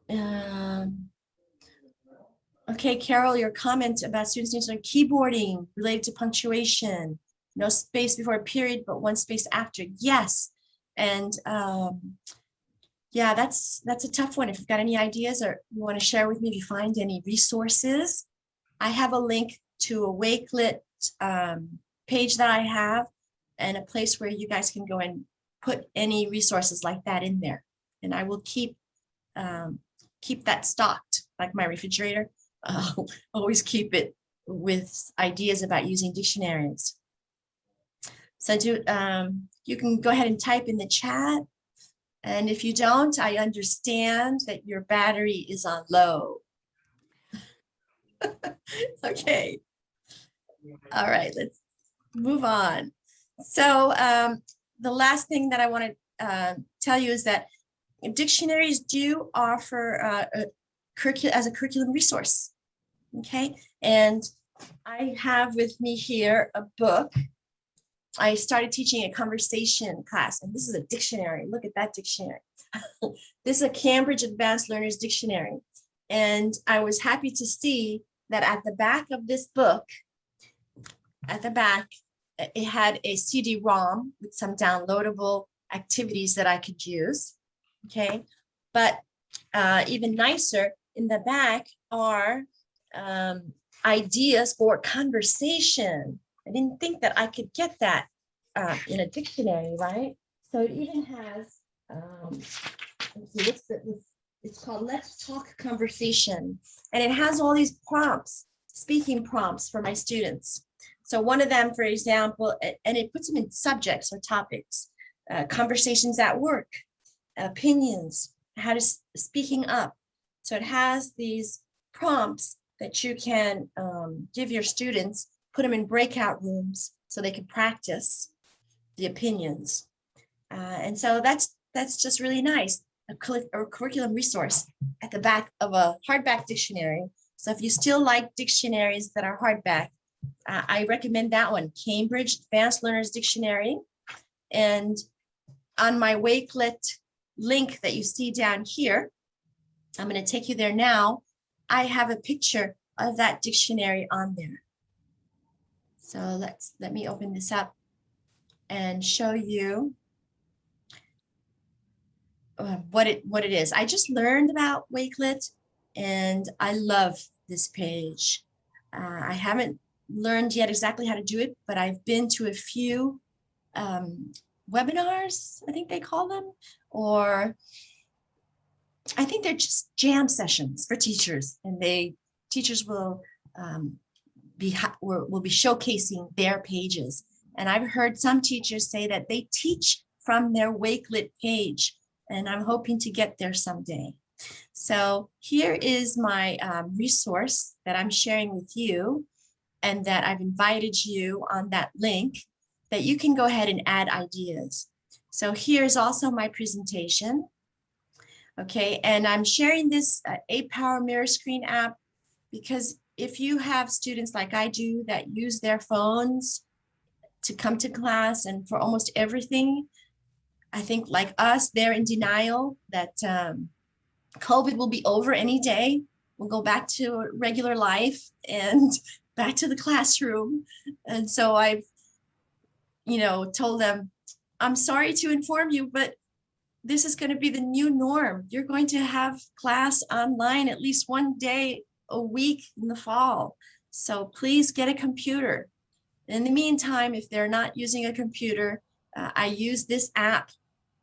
Um, Okay, Carol, your comment about students need to keyboarding related to punctuation. No space before a period, but one space after. Yes. And um, yeah, that's that's a tough one. If you've got any ideas or you want to share with me, if you find any resources, I have a link to a Wakelet um, page that I have and a place where you guys can go and put any resources like that in there. And I will keep um, keep that stocked, like my refrigerator. (laughs) I'll always keep it with ideas about using dictionaries. So do, um, you can go ahead and type in the chat. And if you don't, I understand that your battery is on low. (laughs) Okay. All right, let's move on. So um, the last thing that I want to uh, tell you is that dictionaries do offer uh, a as a curriculum resource. Okay, and I have with me here a book. I started teaching a conversation class, and this is a dictionary. Look at that dictionary. (laughs) this is a Cambridge Advanced Learners Dictionary. And I was happy to see that at the back of this book, at the back, it had a CD-ROM with some downloadable activities that I could use. Okay, but uh, even nicer, in the back are um, ideas for conversation. I didn't think that I could get that uh, in a dictionary, right? So it even has, um, see, what's the, it's called Let's Talk Conversation. And it has all these prompts, speaking prompts for my students. So one of them, for example, and it puts them in subjects or topics, uh, conversations at work, opinions, how to speaking up. So it has these prompts that you can um, give your students, put them in breakout rooms so they can practice the opinions. Uh, and so that's that's just really nice. A, a curriculum resource at the back of a hardback dictionary. So if you still like dictionaries that are hardback, uh, I recommend that one, Cambridge Advanced Learners Dictionary. And on my Wakelet link that you see down here, I'm going to take you there now. I have a picture of that dictionary on there. So let's, let me open this up and show you uh, what it what it is. I just learned about Wakelet and I love this page. Uh, I haven't learned yet exactly how to do it, but I've been to a few um, webinars, I think they call them, or I think they're just jam sessions for teachers and they teachers will um, be will, be showcasing their pages. And I've heard some teachers say that they teach from their Wakelet page and I'm hoping to get there someday. So here is my um, resource that I'm sharing with you and that I've invited you on that link that you can go ahead and add ideas. So here's also my presentation. Okay, and I'm sharing this uh, power mirror screen app because if you have students like I do that use their phones to come to class and for almost everything, I think like us, they're in denial that um, COVID will be over any day. We'll go back to regular life and (laughs) back to the classroom. And so I've, you know, told them, I'm sorry to inform you, but this is going to be the new norm. You're going to have class online at least one day a week in the fall. So please get a computer. In the meantime, if they're not using a computer, uh, I use this app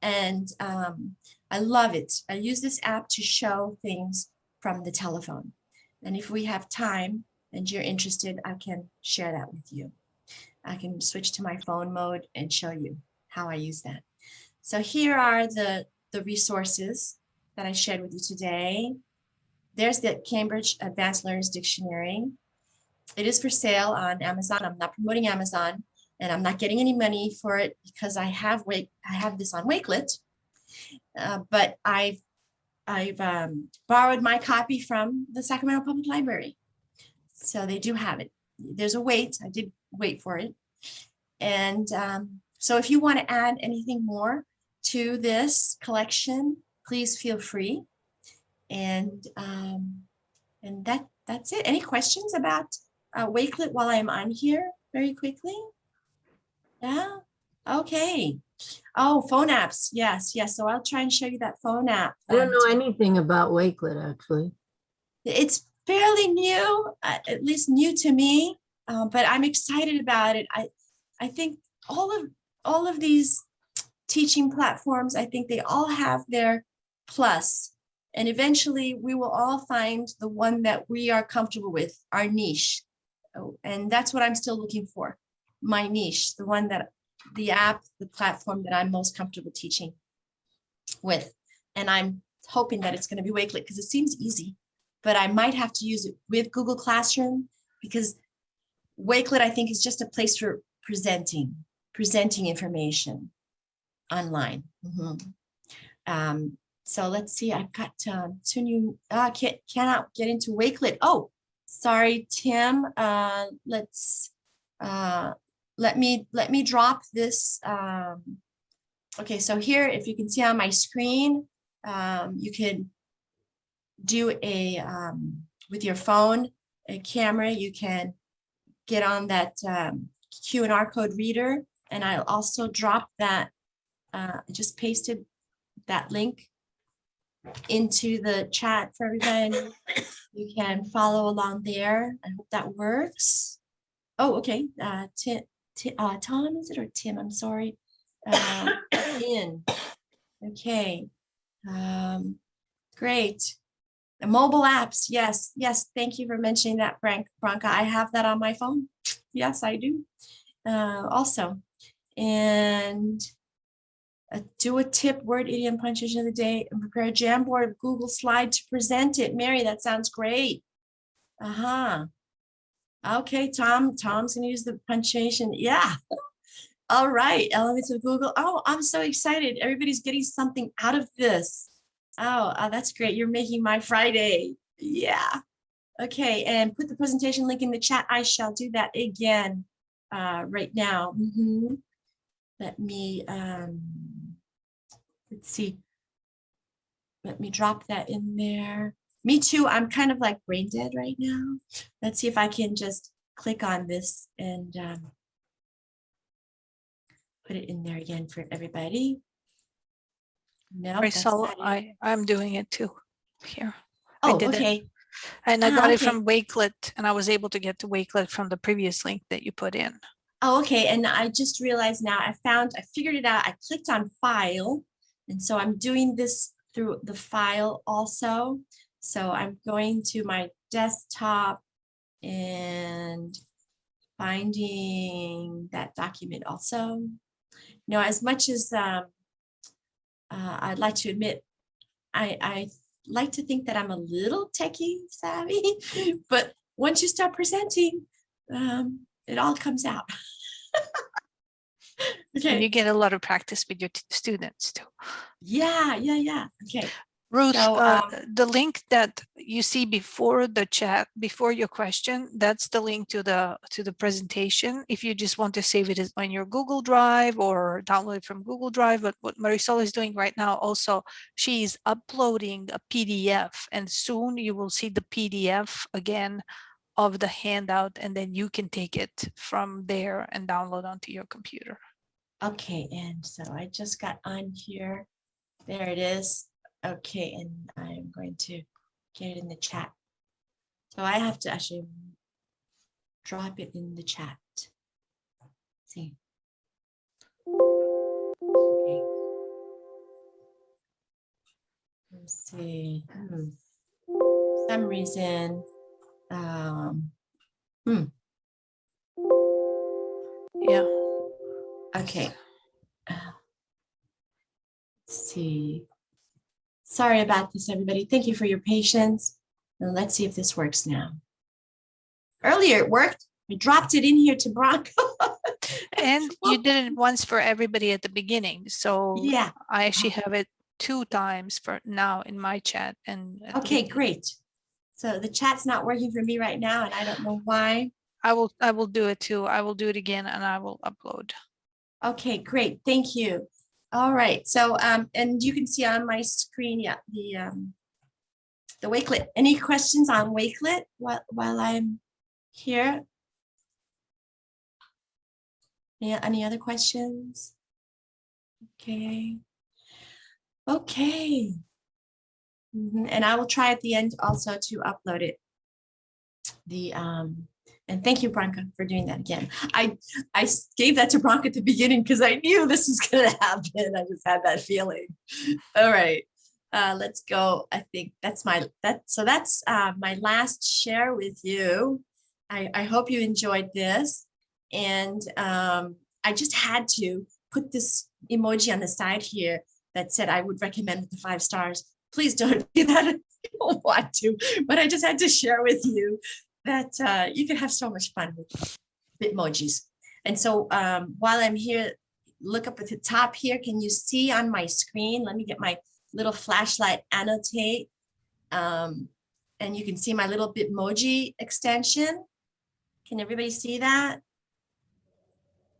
and um, I love it. I use this app to show things from the telephone. And if we have time and you're interested, I can share that with you. I can switch to my phone mode and show you how I use that. So here are the, the resources that I shared with you today. There's the Cambridge Advanced Learners Dictionary. It is for sale on Amazon. I'm not promoting Amazon and I'm not getting any money for it because I have Wake, I have this on Wakelet. Uh, but I've I've um, borrowed my copy from the Sacramento Public Library. So they do have it. There's a wait. I did wait for it. And um, so if you want to add anything more to this collection, please feel free. And um, and that that's it. Any questions about uh, Wakelet while I'm on here very quickly? Yeah, okay. Oh, phone apps. Yes, yes. So I'll try and show you that phone app. I don't um, know anything about Wakelet, actually. It's fairly new, uh, at least new to me, uh, but I'm excited about it. I, I think all of all of these teaching platforms, I think they all have their plus, and eventually we will all find the one that we are comfortable with, our niche, Oh, and that's what I'm still looking for, my niche, the one that the app, the platform that I'm most comfortable teaching with. And I'm hoping that it's going to be Wakelet because it seems easy, but I might have to use it with Google Classroom because Wakelet, I think, is just a place for presenting, presenting information online. Mhm. Um, so let's see, I've got um, two new, uh, can't, cannot get into Wakelet. Oh, sorry, Tim. Uh, let's, uh, let me let me drop this. Um, okay, so here, if you can see on my screen, um, you can do a um, with your phone, a camera. You can get on that um, Q&R code reader, and I'll also drop that. Uh, I just pasted that link into the chat for everybody. You can follow along there. I hope that works. Oh, okay. Uh, Tim, Ti- uh, Tom, is it or Tim? I'm sorry. Uh, in. Okay. Um, great. The mobile apps. Yes. Yes. Thank you for mentioning that, Frank Branca. I have that on my phone. Yes, I do. Uh, also, and do a tip word idiom punctuation of the day and prepare a Jamboard Google slide to present it. Mary, that sounds great. Uh-huh. Okay, Tom, Tom's gonna use the punctuation. Yeah. (laughs) All right, elements of Google. Oh, I'm so excited. Everybody's getting something out of this. Oh, uh, that's great. You're making my Friday. Yeah. Okay, and put the presentation link in the chat. I shall do that again uh, right now. Mhm. Let me, um, let's see. Let me drop that in there. Me too. I'm kind of like brain dead right now. Let's see if I can just click on this and um, put it in there again for everybody. No, Marisol, not. I, I'm doing it too here. I Oh, did it. okay. And I Ah, got it from Wakelet and I was able to get to Wakelet from the previous link that you put in. Oh, okay. And I just realized now I found, I figured it out. I clicked on file. And so I'm doing this through the file also. So I'm going to my desktop and finding that document also. You know, as much as um, uh, I'd like to admit, I, I like to think that I'm a little techie savvy, (laughs) but once you start presenting, um, it all comes out. (laughs) And you get a lot of practice with your students too. yeah, yeah, yeah, okay. Ruth, So, uh, um, the link that you see before the chat, before your question, that's the link to the to the presentation. If you just want to save it on your Google Drive or download it from Google Drive, but what Marisol is doing right now also, she's uploading a PDF and soon you will see the PDF again of the handout and then you can take it from there and download onto your computer. Okay, and so I just got on here. There it is. Okay, and I'm going to get it in the chat. So I have to actually drop it in the chat. See. Okay. Let's see. Hmm. Some reason, um, Yeah. Okay. Uh, let's See. Sorry about this, everybody. Thank you for your patience. And let's see if this works now. Earlier it worked. I dropped it in here to Bronco. (laughs) And you did it once for everybody at the beginning. So Yeah, I actually have it two times for now in my chat and. okay, great. So the chat's not working for me right now and I don't know why. I will, I will do it too. I will do it again and I will upload. Okay, great. Thank you. All right. So, um, and you can see on my screen, yeah, the, um, the Wakelet. Any questions on Wakelet while, while I'm here? Yeah, any other questions? Okay. Okay. Mhm, And I will try at the end also to upload it. The, um, and thank you, Branka, for doing that again. I, I gave that to Bronk at the beginning because I knew this was gonna (laughs) happen. I just had that feeling. All right, uh, let's go. I think that's my, that, so that's, uh, my last share with you. I, I hope you enjoyed this. And, um, I just had to put this emoji on the side here that said I would recommend with the five stars. Please don't (laughs) do that if you don't want to, but I just had to share with you that, uh, you can have so much fun with Bitmojis. And so um, while I'm here, look up at the top here. Can you see on my screen? Let me get my little flashlight annotate. Um, and you can see my little Bitmoji extension. Can everybody see that?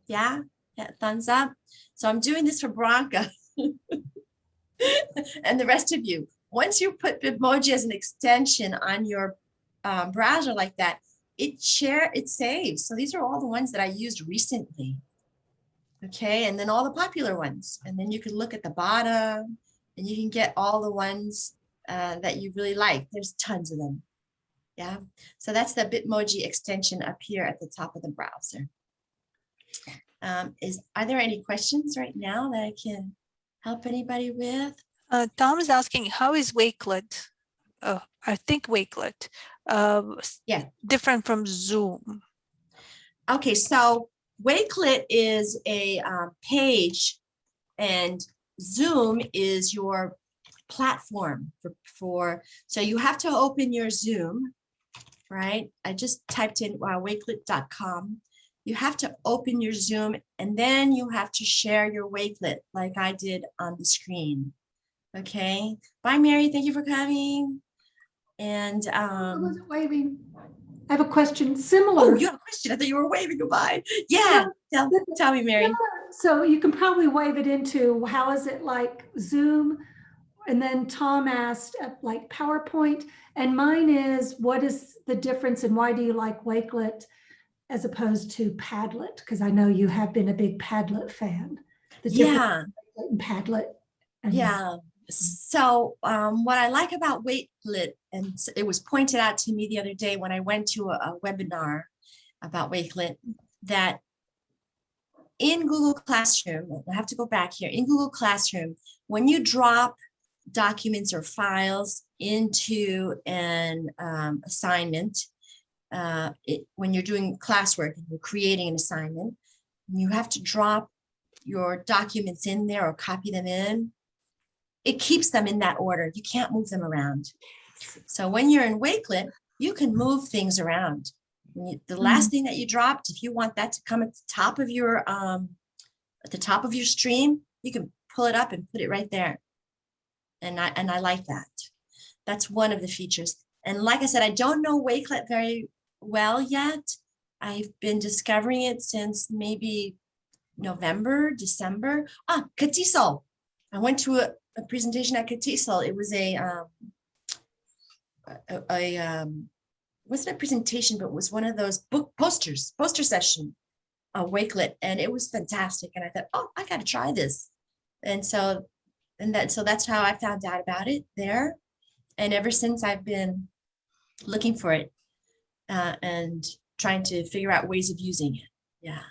Yeah, yeah, thumbs up. So I'm doing this for Branka. (laughs) and the rest of you. Once you put Bitmoji as an extension on your um, browser like that, it share, it saves. So these are all the ones that I used recently. Okay, and then all the popular ones. And then you can look at the bottom and you can get all the ones uh, that you really like. There's tons of them. Yeah, so that's the Bitmoji extension up here at the top of the browser. Um, is, are there any questions right now that I can help anybody with? Uh, Tom is asking, how is Wakelet? Uh, I think Wakelet, uh, Yeah. different from Zoom. Okay, so Wakelet is a um, page and Zoom is your platform for, for, so you have to open your Zoom, right? I just typed in uh, wakelet.com. You have to open your Zoom and then you have to share your Wakelet like I did on the screen. Okay, bye Mary, thank you for coming. And I um, wasn't waving. I have a question similar. oh, you have a question? I thought you were waving goodbye. Yeah, tell, tell me, Mary. So you can probably wave it into, how is it like Zoom? And then Tom asked uh, like PowerPoint. And mine is, what is the difference and why do you like Wakelet as opposed to Padlet? Because I know you have been a big Padlet fan. The difference Yeah, Padlet And- Yeah, so um, what I like about Wakelet, and it was pointed out to me the other day when I went to a, a webinar about Wakelet, that in Google Classroom, I have to go back here, in Google Classroom, when you drop documents or files into an um, assignment, uh, it, when you're doing classwork and you're creating an assignment, you have to drop your documents in there or copy them in it keeps them in that order. You can't move them around. So when you're in Wakelet, you can move things around. The last thing that you dropped, if you want that to come at the top of your, um, at the top of your stream, you can pull it up and put it right there. And I, and I like that. That's one of the features. And like I said, I don't know Wakelet very well yet. I've been discovering it since maybe November, December. Ah, CATESOL. I went to a, a presentation at CATESOL. It was a, um, a, a, um, wasn't a presentation, but it was one of those book posters, poster session, a Wakelet, and it was fantastic. And I thought, oh, I got to try this. And so, and that, so that's how I found out about it there. And ever since I've been looking for it uh, and trying to figure out ways of using it. Yeah.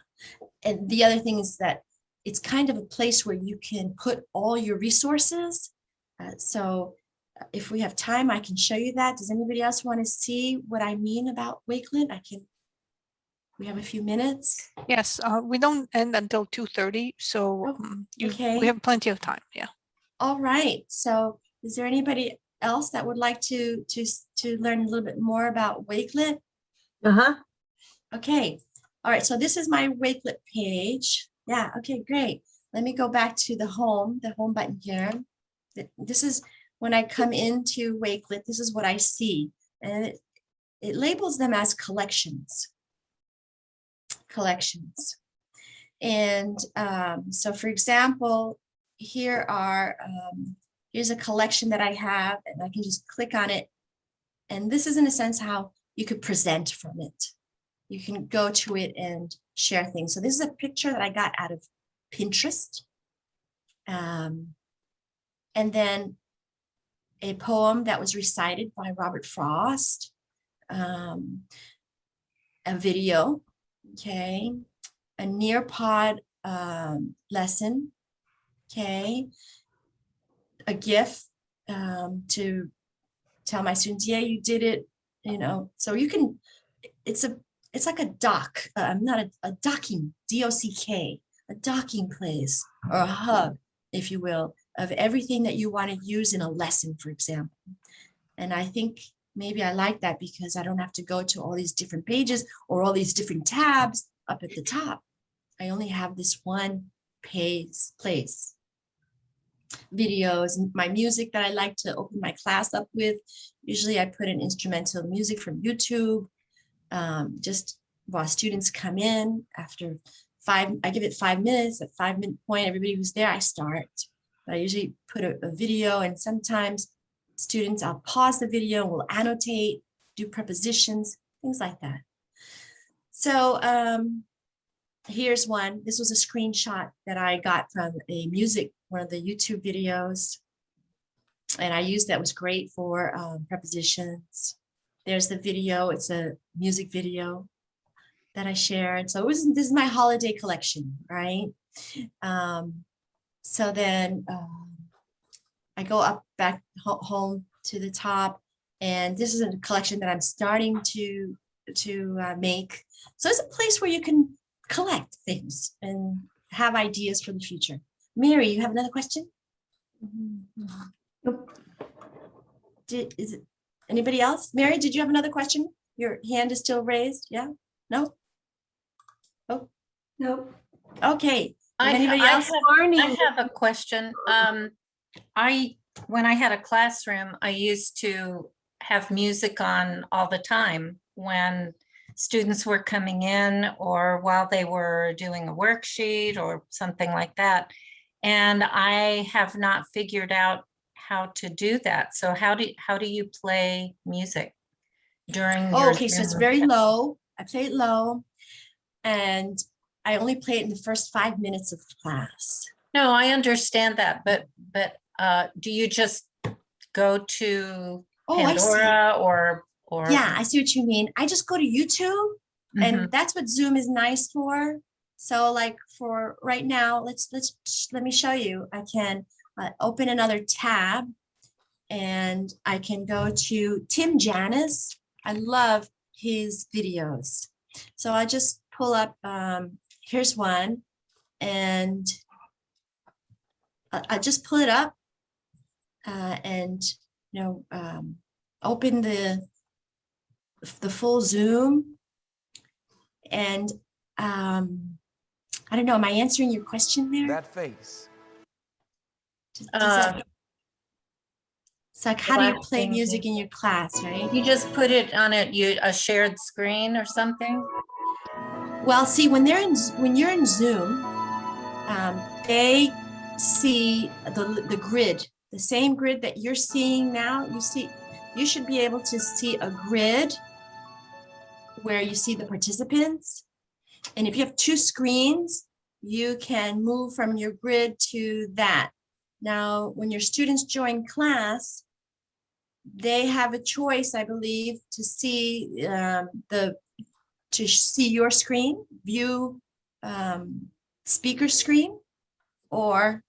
And the other thing is that it's kind of a place where you can put all your resources. Uh, so uh, if we have time, I can show you that. Does anybody else want to see what I mean about Wakelet? I can. We have a few minutes. Yes, uh, we don't end until two thirty, so Oh, um, you, okay. we have plenty of time, yeah. All right. So is there anybody else that would like to to to learn a little bit more about Wakelet? Uh-huh. Okay, all right, so this is my Wakelet page. Yeah, okay, great. Let me go back to the home, the home button here. This is when I come into Wakelet, this is what I see. And it, it labels them as collections. Collections. And um, so for example, here are, um, here's a collection that I have and I can just click on it. And this is in a sense how you could present from it you can go to it and share things. So this is a picture that I got out of Pinterest. Um, and then a poem that was recited by Robert Frost. Um, a video, okay, a Nearpod um, lesson, okay, a GIF um, to tell my students, yeah, you did it, you know, so you can, it's a it's like a dock, uh, not a, a docking, D-O-C-K, a docking place or a hub, if you will, of everything that you want to use in a lesson, for example. And I think maybe I like that because I don't have to go to all these different pages or all these different tabs up at the top. I only have this one page place. Videos, my music that I like to open my class up with. Usually I put in instrumental music from YouTube um, just while students come in after five, I give it five minutes, at five minute point, everybody who's there, I start. I usually put a, a video and sometimes students, I'll pause the video, we'll annotate, do prepositions, things like that. So um, here's one. This was a screenshot that I got from a music, one of the YouTube videos. And I used that was great for um, prepositions. There's the video. It's a music video that I shared. So it was, this is my holiday collection, right? Um, so then um, I go up back ho- home to the top and this is a collection that I'm starting to to uh, make. So it's a place where you can collect things and have ideas for the future. Mary, you have another question? Nope. Did, is it, anybody else? Mary, did you have another question? Your hand is still raised, yeah? No? Oh. Nope. Okay, I, anybody I else? have, I have a question. Um, I, when I had a classroom, I used to have music on all the time when students were coming in or while they were doing a worksheet or something like that. And I have not figured out how to do that. So how do, how do you play music during? Oh, okay, so it's very low. I play it low. And I only play it in the first five minutes of class. No, I understand that, but, but uh, do you just go to Oh. Pandora or, or? Yeah, I see what you mean. I just go to YouTube Mhm. and that's what Zoom is nice for. So like for right now, let's, let's, let me show you. I can uh, open another tab and I can go to Tim Janis. I love his videos. So I just pull up, um, here's one and I, I just pull it up uh, and, you know, um, open the, the full Zoom. And um, I don't know, am I answering your question there? That face. Does- does that- Uh, It's like, how do you play music in your class, right? You just put it on a, you, a shared screen or something? Well, see, when they're in, when you're in Zoom, um, they see the, the grid, the same grid that you're seeing now. You see, you should be able to see a grid where you see the participants. And if you have two screens, you can move from your grid to that. Now, when your students join class, they have a choice, I believe, to see um, the to see your screen, view um, speaker screen, or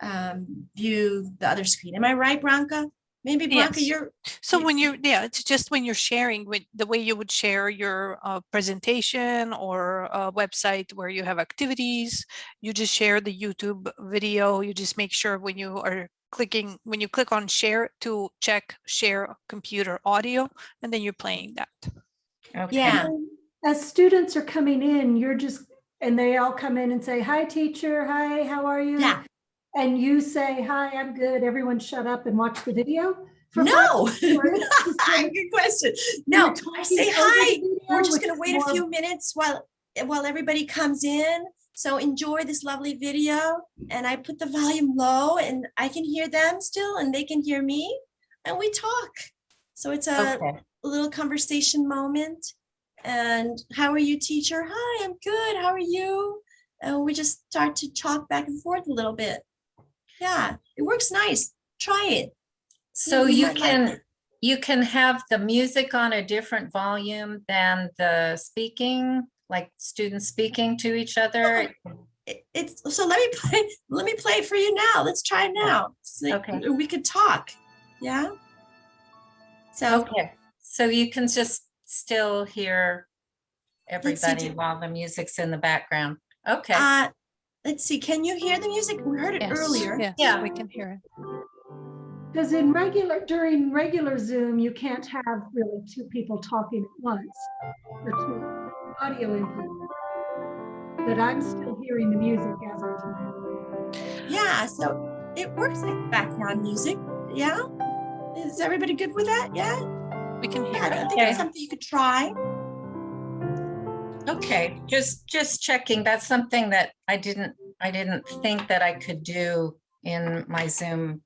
um, view the other screen. Am I right, Branka? Maybe Branka, Yes. you're, So when you're, yeah, it's just when you're sharing with the way you would share your uh, presentation or a website where you have activities, you just share the YouTube video. You just make sure when you are clicking, when you click on share to check share computer audio, and then you're playing that. Okay. yeah, As students are coming in, you're just, and they all come in and say, hi, teacher, hi, how are you? Yeah. And you say, hi, I'm good. Everyone shut up and watch the video? for no. (laughs) minutes? Just (laughs) kinda- Good question. No, I say hi. We're just gonna is wait a few minutes while, while everybody comes in. So enjoy this lovely video and I put the volume low and I can hear them still and they can hear me and we talk. So it's a Okay. little conversation moment. And how are you, teacher? Hi, I'm good. How are you? And we just start to talk back and forth a little bit. Yeah, it works nice. Try it. So you you might like can, you can have the music on a different volume than the speaking, like students speaking to each other? It- It's, so let me play, (laughs) let me play for you now. Let's try it now. So Okay. We could talk. Yeah? So, Okay, so you can just still hear everybody do- while the music's in the background. Okay, uh, let's see, can you hear the music? We heard it Yes, earlier. Yes, Yeah. we can hear it. Because in regular, during regular Zoom, you can't have really two people talking at once or two audio input. But I'm still hearing the music as I'm talking. Yeah, so it works like background music. Yeah? Is everybody good with that? Yeah? We can hear Yeah, hear I it. think it's something you could try. okay, just, just checking. That's something that I didn't, I didn't think that I could do in my Zoom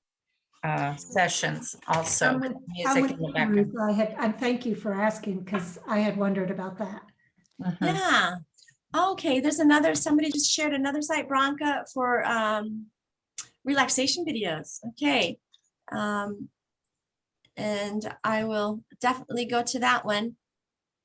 uh, sessions also. I'm with with- Music in the background. I had, and thank you for asking because I had wondered about that. Mhm. Yeah. Okay, there's another, somebody just shared another site, Branka, for um, relaxation videos. Okay. Um, and I will definitely go to that one.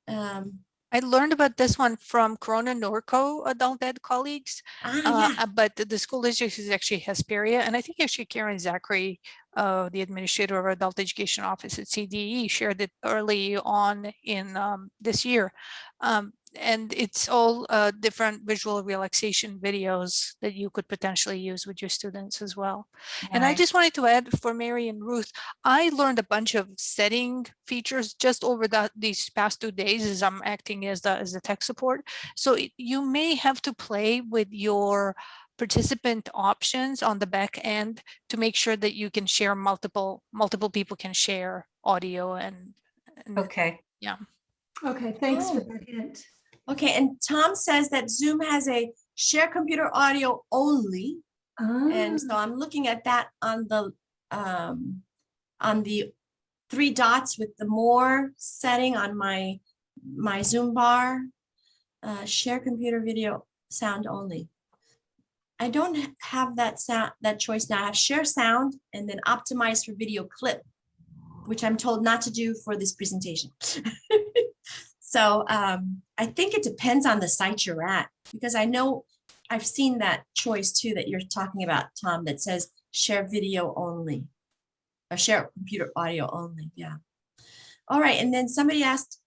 Um, I learned about this one from Corona Norco adult ed colleagues. ah, Uh, yeah. uh, but the- the school district is actually Hesperia, and I think actually Karen Zachary, uh, the administrator of our adult education office at CDE, shared it early on in um, this year. Um, and it's all uh, different visual relaxation videos that you could potentially use with your students as well. And I just wanted to add for Mary and Ruth, I learned a bunch of setting features just over the, these past two days as I'm acting as the, as the tech support. So it- you may have to play with your participant options on the back end to make sure that you can share multiple, multiple people can share audio and. and- Okay, Yeah. Okay, thanks for Oh. that hint. Okay, and Tom says that Zoom has a share computer audio only. And so Ah, I'm looking at that on the, um, on the three dots with the more setting on my, my Zoom bar. Uh, share computer video sound only. I don't have that sound, that choice now. I have share sound and then optimize for video clip, which I'm told not to do for this presentation. (laughs) So um, I think it depends on the site you're at, because I know I've seen that choice too that you're talking about, Tom, that says share video only. Or share computer audio only, yeah. All right, and then somebody asked,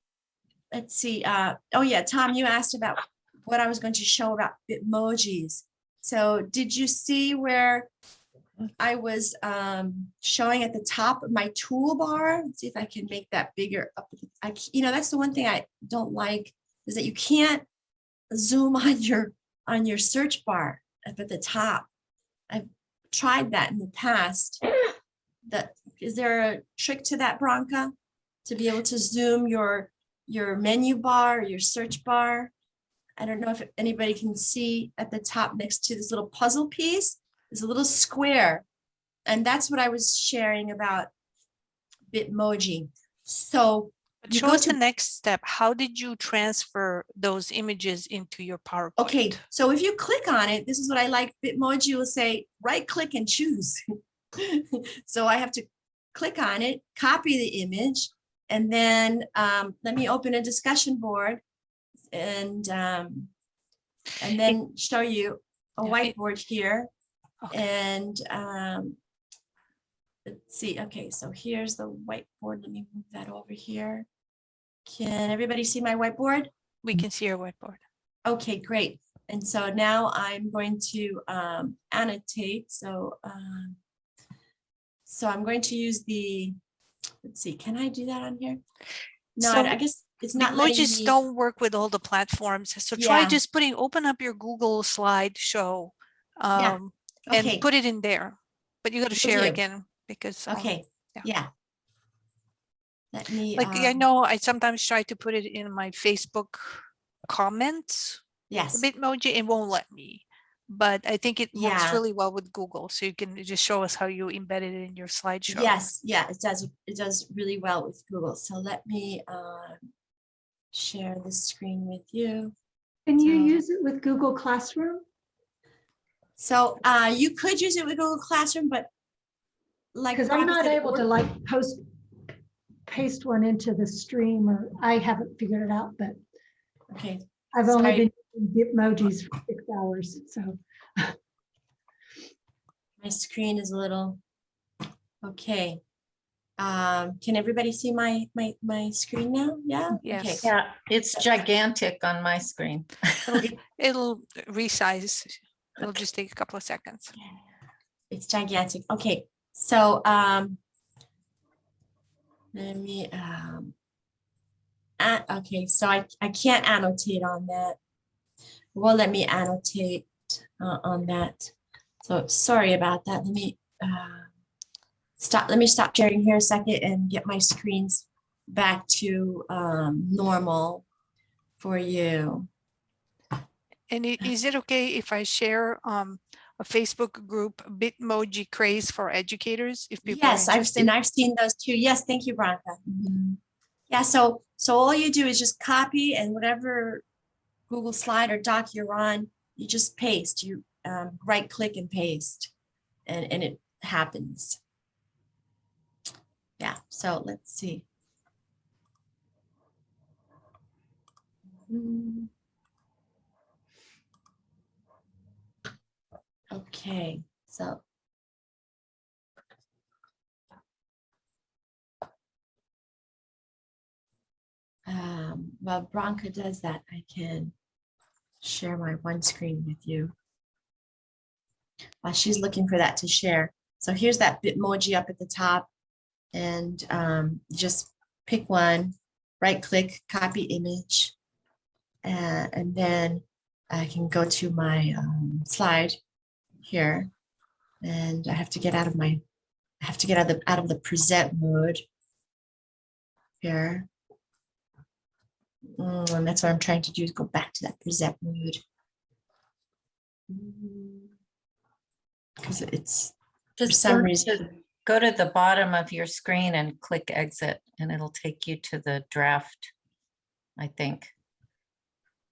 let's see, uh, oh yeah, Tom, you asked about what I was going to show about Bitmojis. So did you see where I was um, showing at the top of my toolbar? Let's see if I can make that bigger. up. I, you know, that's the one thing I don't like is that you can't zoom (laughs) on your on your search bar up at the top. I've tried that in the past. That is there a trick to that, Branka? To be able to zoom your your menu bar, your search bar? I don't know if anybody can see at the top next to this little puzzle piece, there's a little square. And that's what I was sharing about Bitmoji. So But show go us the next step. How did you transfer those images into your PowerPoint? Okay, so if you click on it, this is what I like. Bitmoji will say, right click and choose. (laughs) So I have to click on it, copy the image, and then um, let me open a discussion board and um, and then show you a whiteboard here. Okay. And um, let's see, okay, so here's the whiteboard. Let me move that over here. Can everybody see my whiteboard? We can see your whiteboard. Okay, great. And so now I'm going to um, annotate. So, um, so I'm going to use the, let's see, can I do that on here? No, I- I guess it's not Emojis me. don't work with all the platforms. So try Yeah. just putting, open up your Google slideshow Yeah, Okay, and put it in there. But you got to share again because um, okay, yeah. yeah. Let me. like I um, know I sometimes try to put it in my Facebook comments, Yes, Bitmoji, it won't let me. But I think it works really well with Google. So you can just show us how you embedded it in your slideshow. yes, yeah, it does, it does really well with Google. So let me um, share the screen with you. Can you So- use it with Google Classroom? So uh, you could use it with Google Classroom, but like. Because I'm not able to like post, paste one into the stream or I haven't figured it out, but Okay, I've only Sorry. been using Bitmojis for six hours, so. my screen is a little, okay. Um, can everybody see my, my, my screen now? Yeah? Okay. Yeah, it's gigantic on my screen. It'll, (laughs) it'll resize. It'll just take a couple of seconds. It's gigantic. Okay, so, um, let me, um, okay, so I, I can't annotate on that. Well, let me annotate, uh, on that. So sorry about that. Let me, uh, stop, let me stop sharing here a second and get my screens back to, um, normal for you. And is it okay if I share um a Facebook group, Bitmoji Craze for Educators? If people Yes, I've seen, I've seen those too. Yes, thank you, Branka. Mhm. Yeah, so, so all you do is just copy and whatever Google slide or doc you're on, you just paste, you um, right click and paste and, and it happens. Yeah, so let's see. Hmm. Okay, so Um, while Branka does that, I can share my one screen with you. While she's looking for that to share. So here's that Bitmoji up at the top. And um, just pick one, right click, copy image. uh, and then I can go to my um, slide here. And I have to get out of my, I have to get out of the, out of the present mode here. Mm, and that's what I'm trying to do is go back to that present mode. Because it's, Just some go to- reason- Go to the bottom of your screen and click exit and it'll take you to the draft, I think.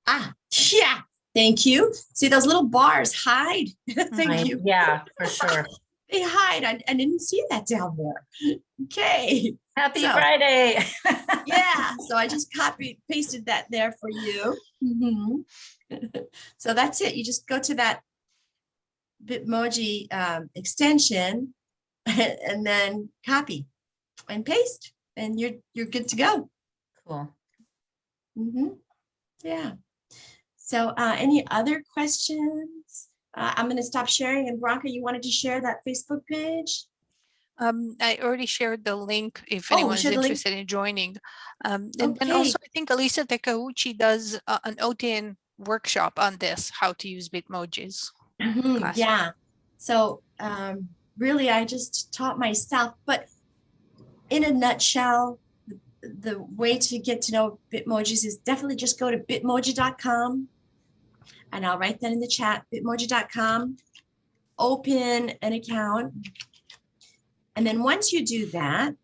ah, yeah, Thank you. See those little bars hide. (laughs) Thank I- you. Yeah, for sure. (laughs) They hide. I, I didn't see that down there. Okay. Happy So- Friday. (laughs) Yeah. So I just copied, pasted that there for you. Mhm. So that's it. You just go to that Bitmoji um, extension and then copy and paste and you're, you're good to go. Cool. Mhm. Yeah. So uh, any other questions? Uh, I'm going to stop sharing and Branka, you wanted to share that Facebook page? Um, I already shared the link if Oh, anyone's link. interested in joining. Um, and, and also I think Elisa Takauchi does uh, an OTN workshop on this, how to use Bitmojis. Mhm. Yeah. So um, really, I just taught myself, but in a nutshell, the, the way to get to know Bitmojis is definitely just go to bitmoji.com. And I'll write that in the chat, bitmoji.com, open an account. And then once you do that,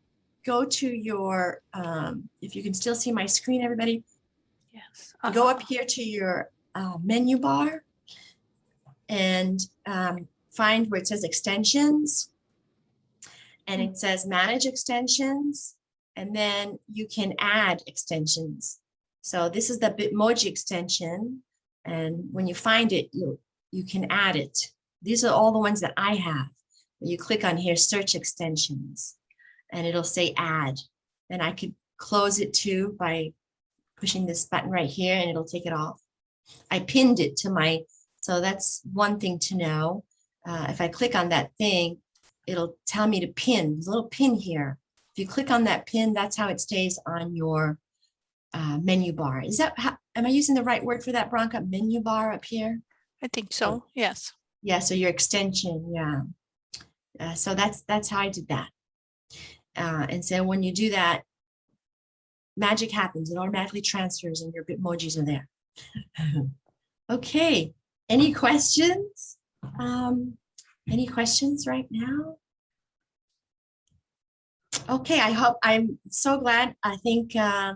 go to your, um, if you can still see my screen, everybody, Yes. go uh, up here to your uh, menu bar and um, find where it says extensions. And it says manage extensions. And then you can add extensions. So this is the Bitmoji extension. And when you find it, you, you can add it. These are all the ones that I have. You click on here, search extensions, and it'll say add. And I could close it too by pushing this button right here and it'll take it off. I pinned it to my, so that's one thing to know. Uh, if I click on that thing, it'll tell me to pin, little pin here. If you click on that pin, that's how it stays on your uh, menu bar. Is that, how, am I using the right word for that, Branka? Menu bar up here? I think so, yes. Yeah, so your extension, yeah. Uh, so that's, that's how I did that. Uh, and so when you do that, magic happens. It automatically transfers and your Bitmojis are there. (laughs) Okay, any questions? Um, any questions right now? Okay, I hope, I'm so glad. I think uh,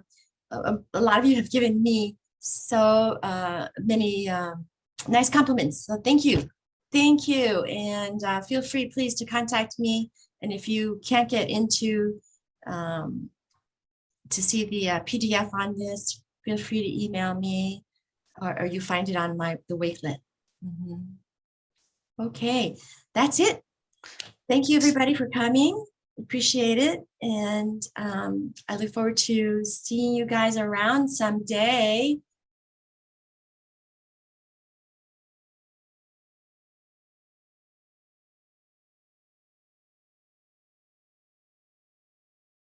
a, a lot of you have given me so uh, many um, nice compliments. So thank you. Thank you. And uh, feel free, please, to contact me. And if you can't get into um, to see the uh, PDF on this, feel free to email me or, or you find it on my the Wakelet. Mhm. Okay, that's it. Thank you, everybody, for coming. Appreciate it. And um, I look forward to seeing you guys around someday.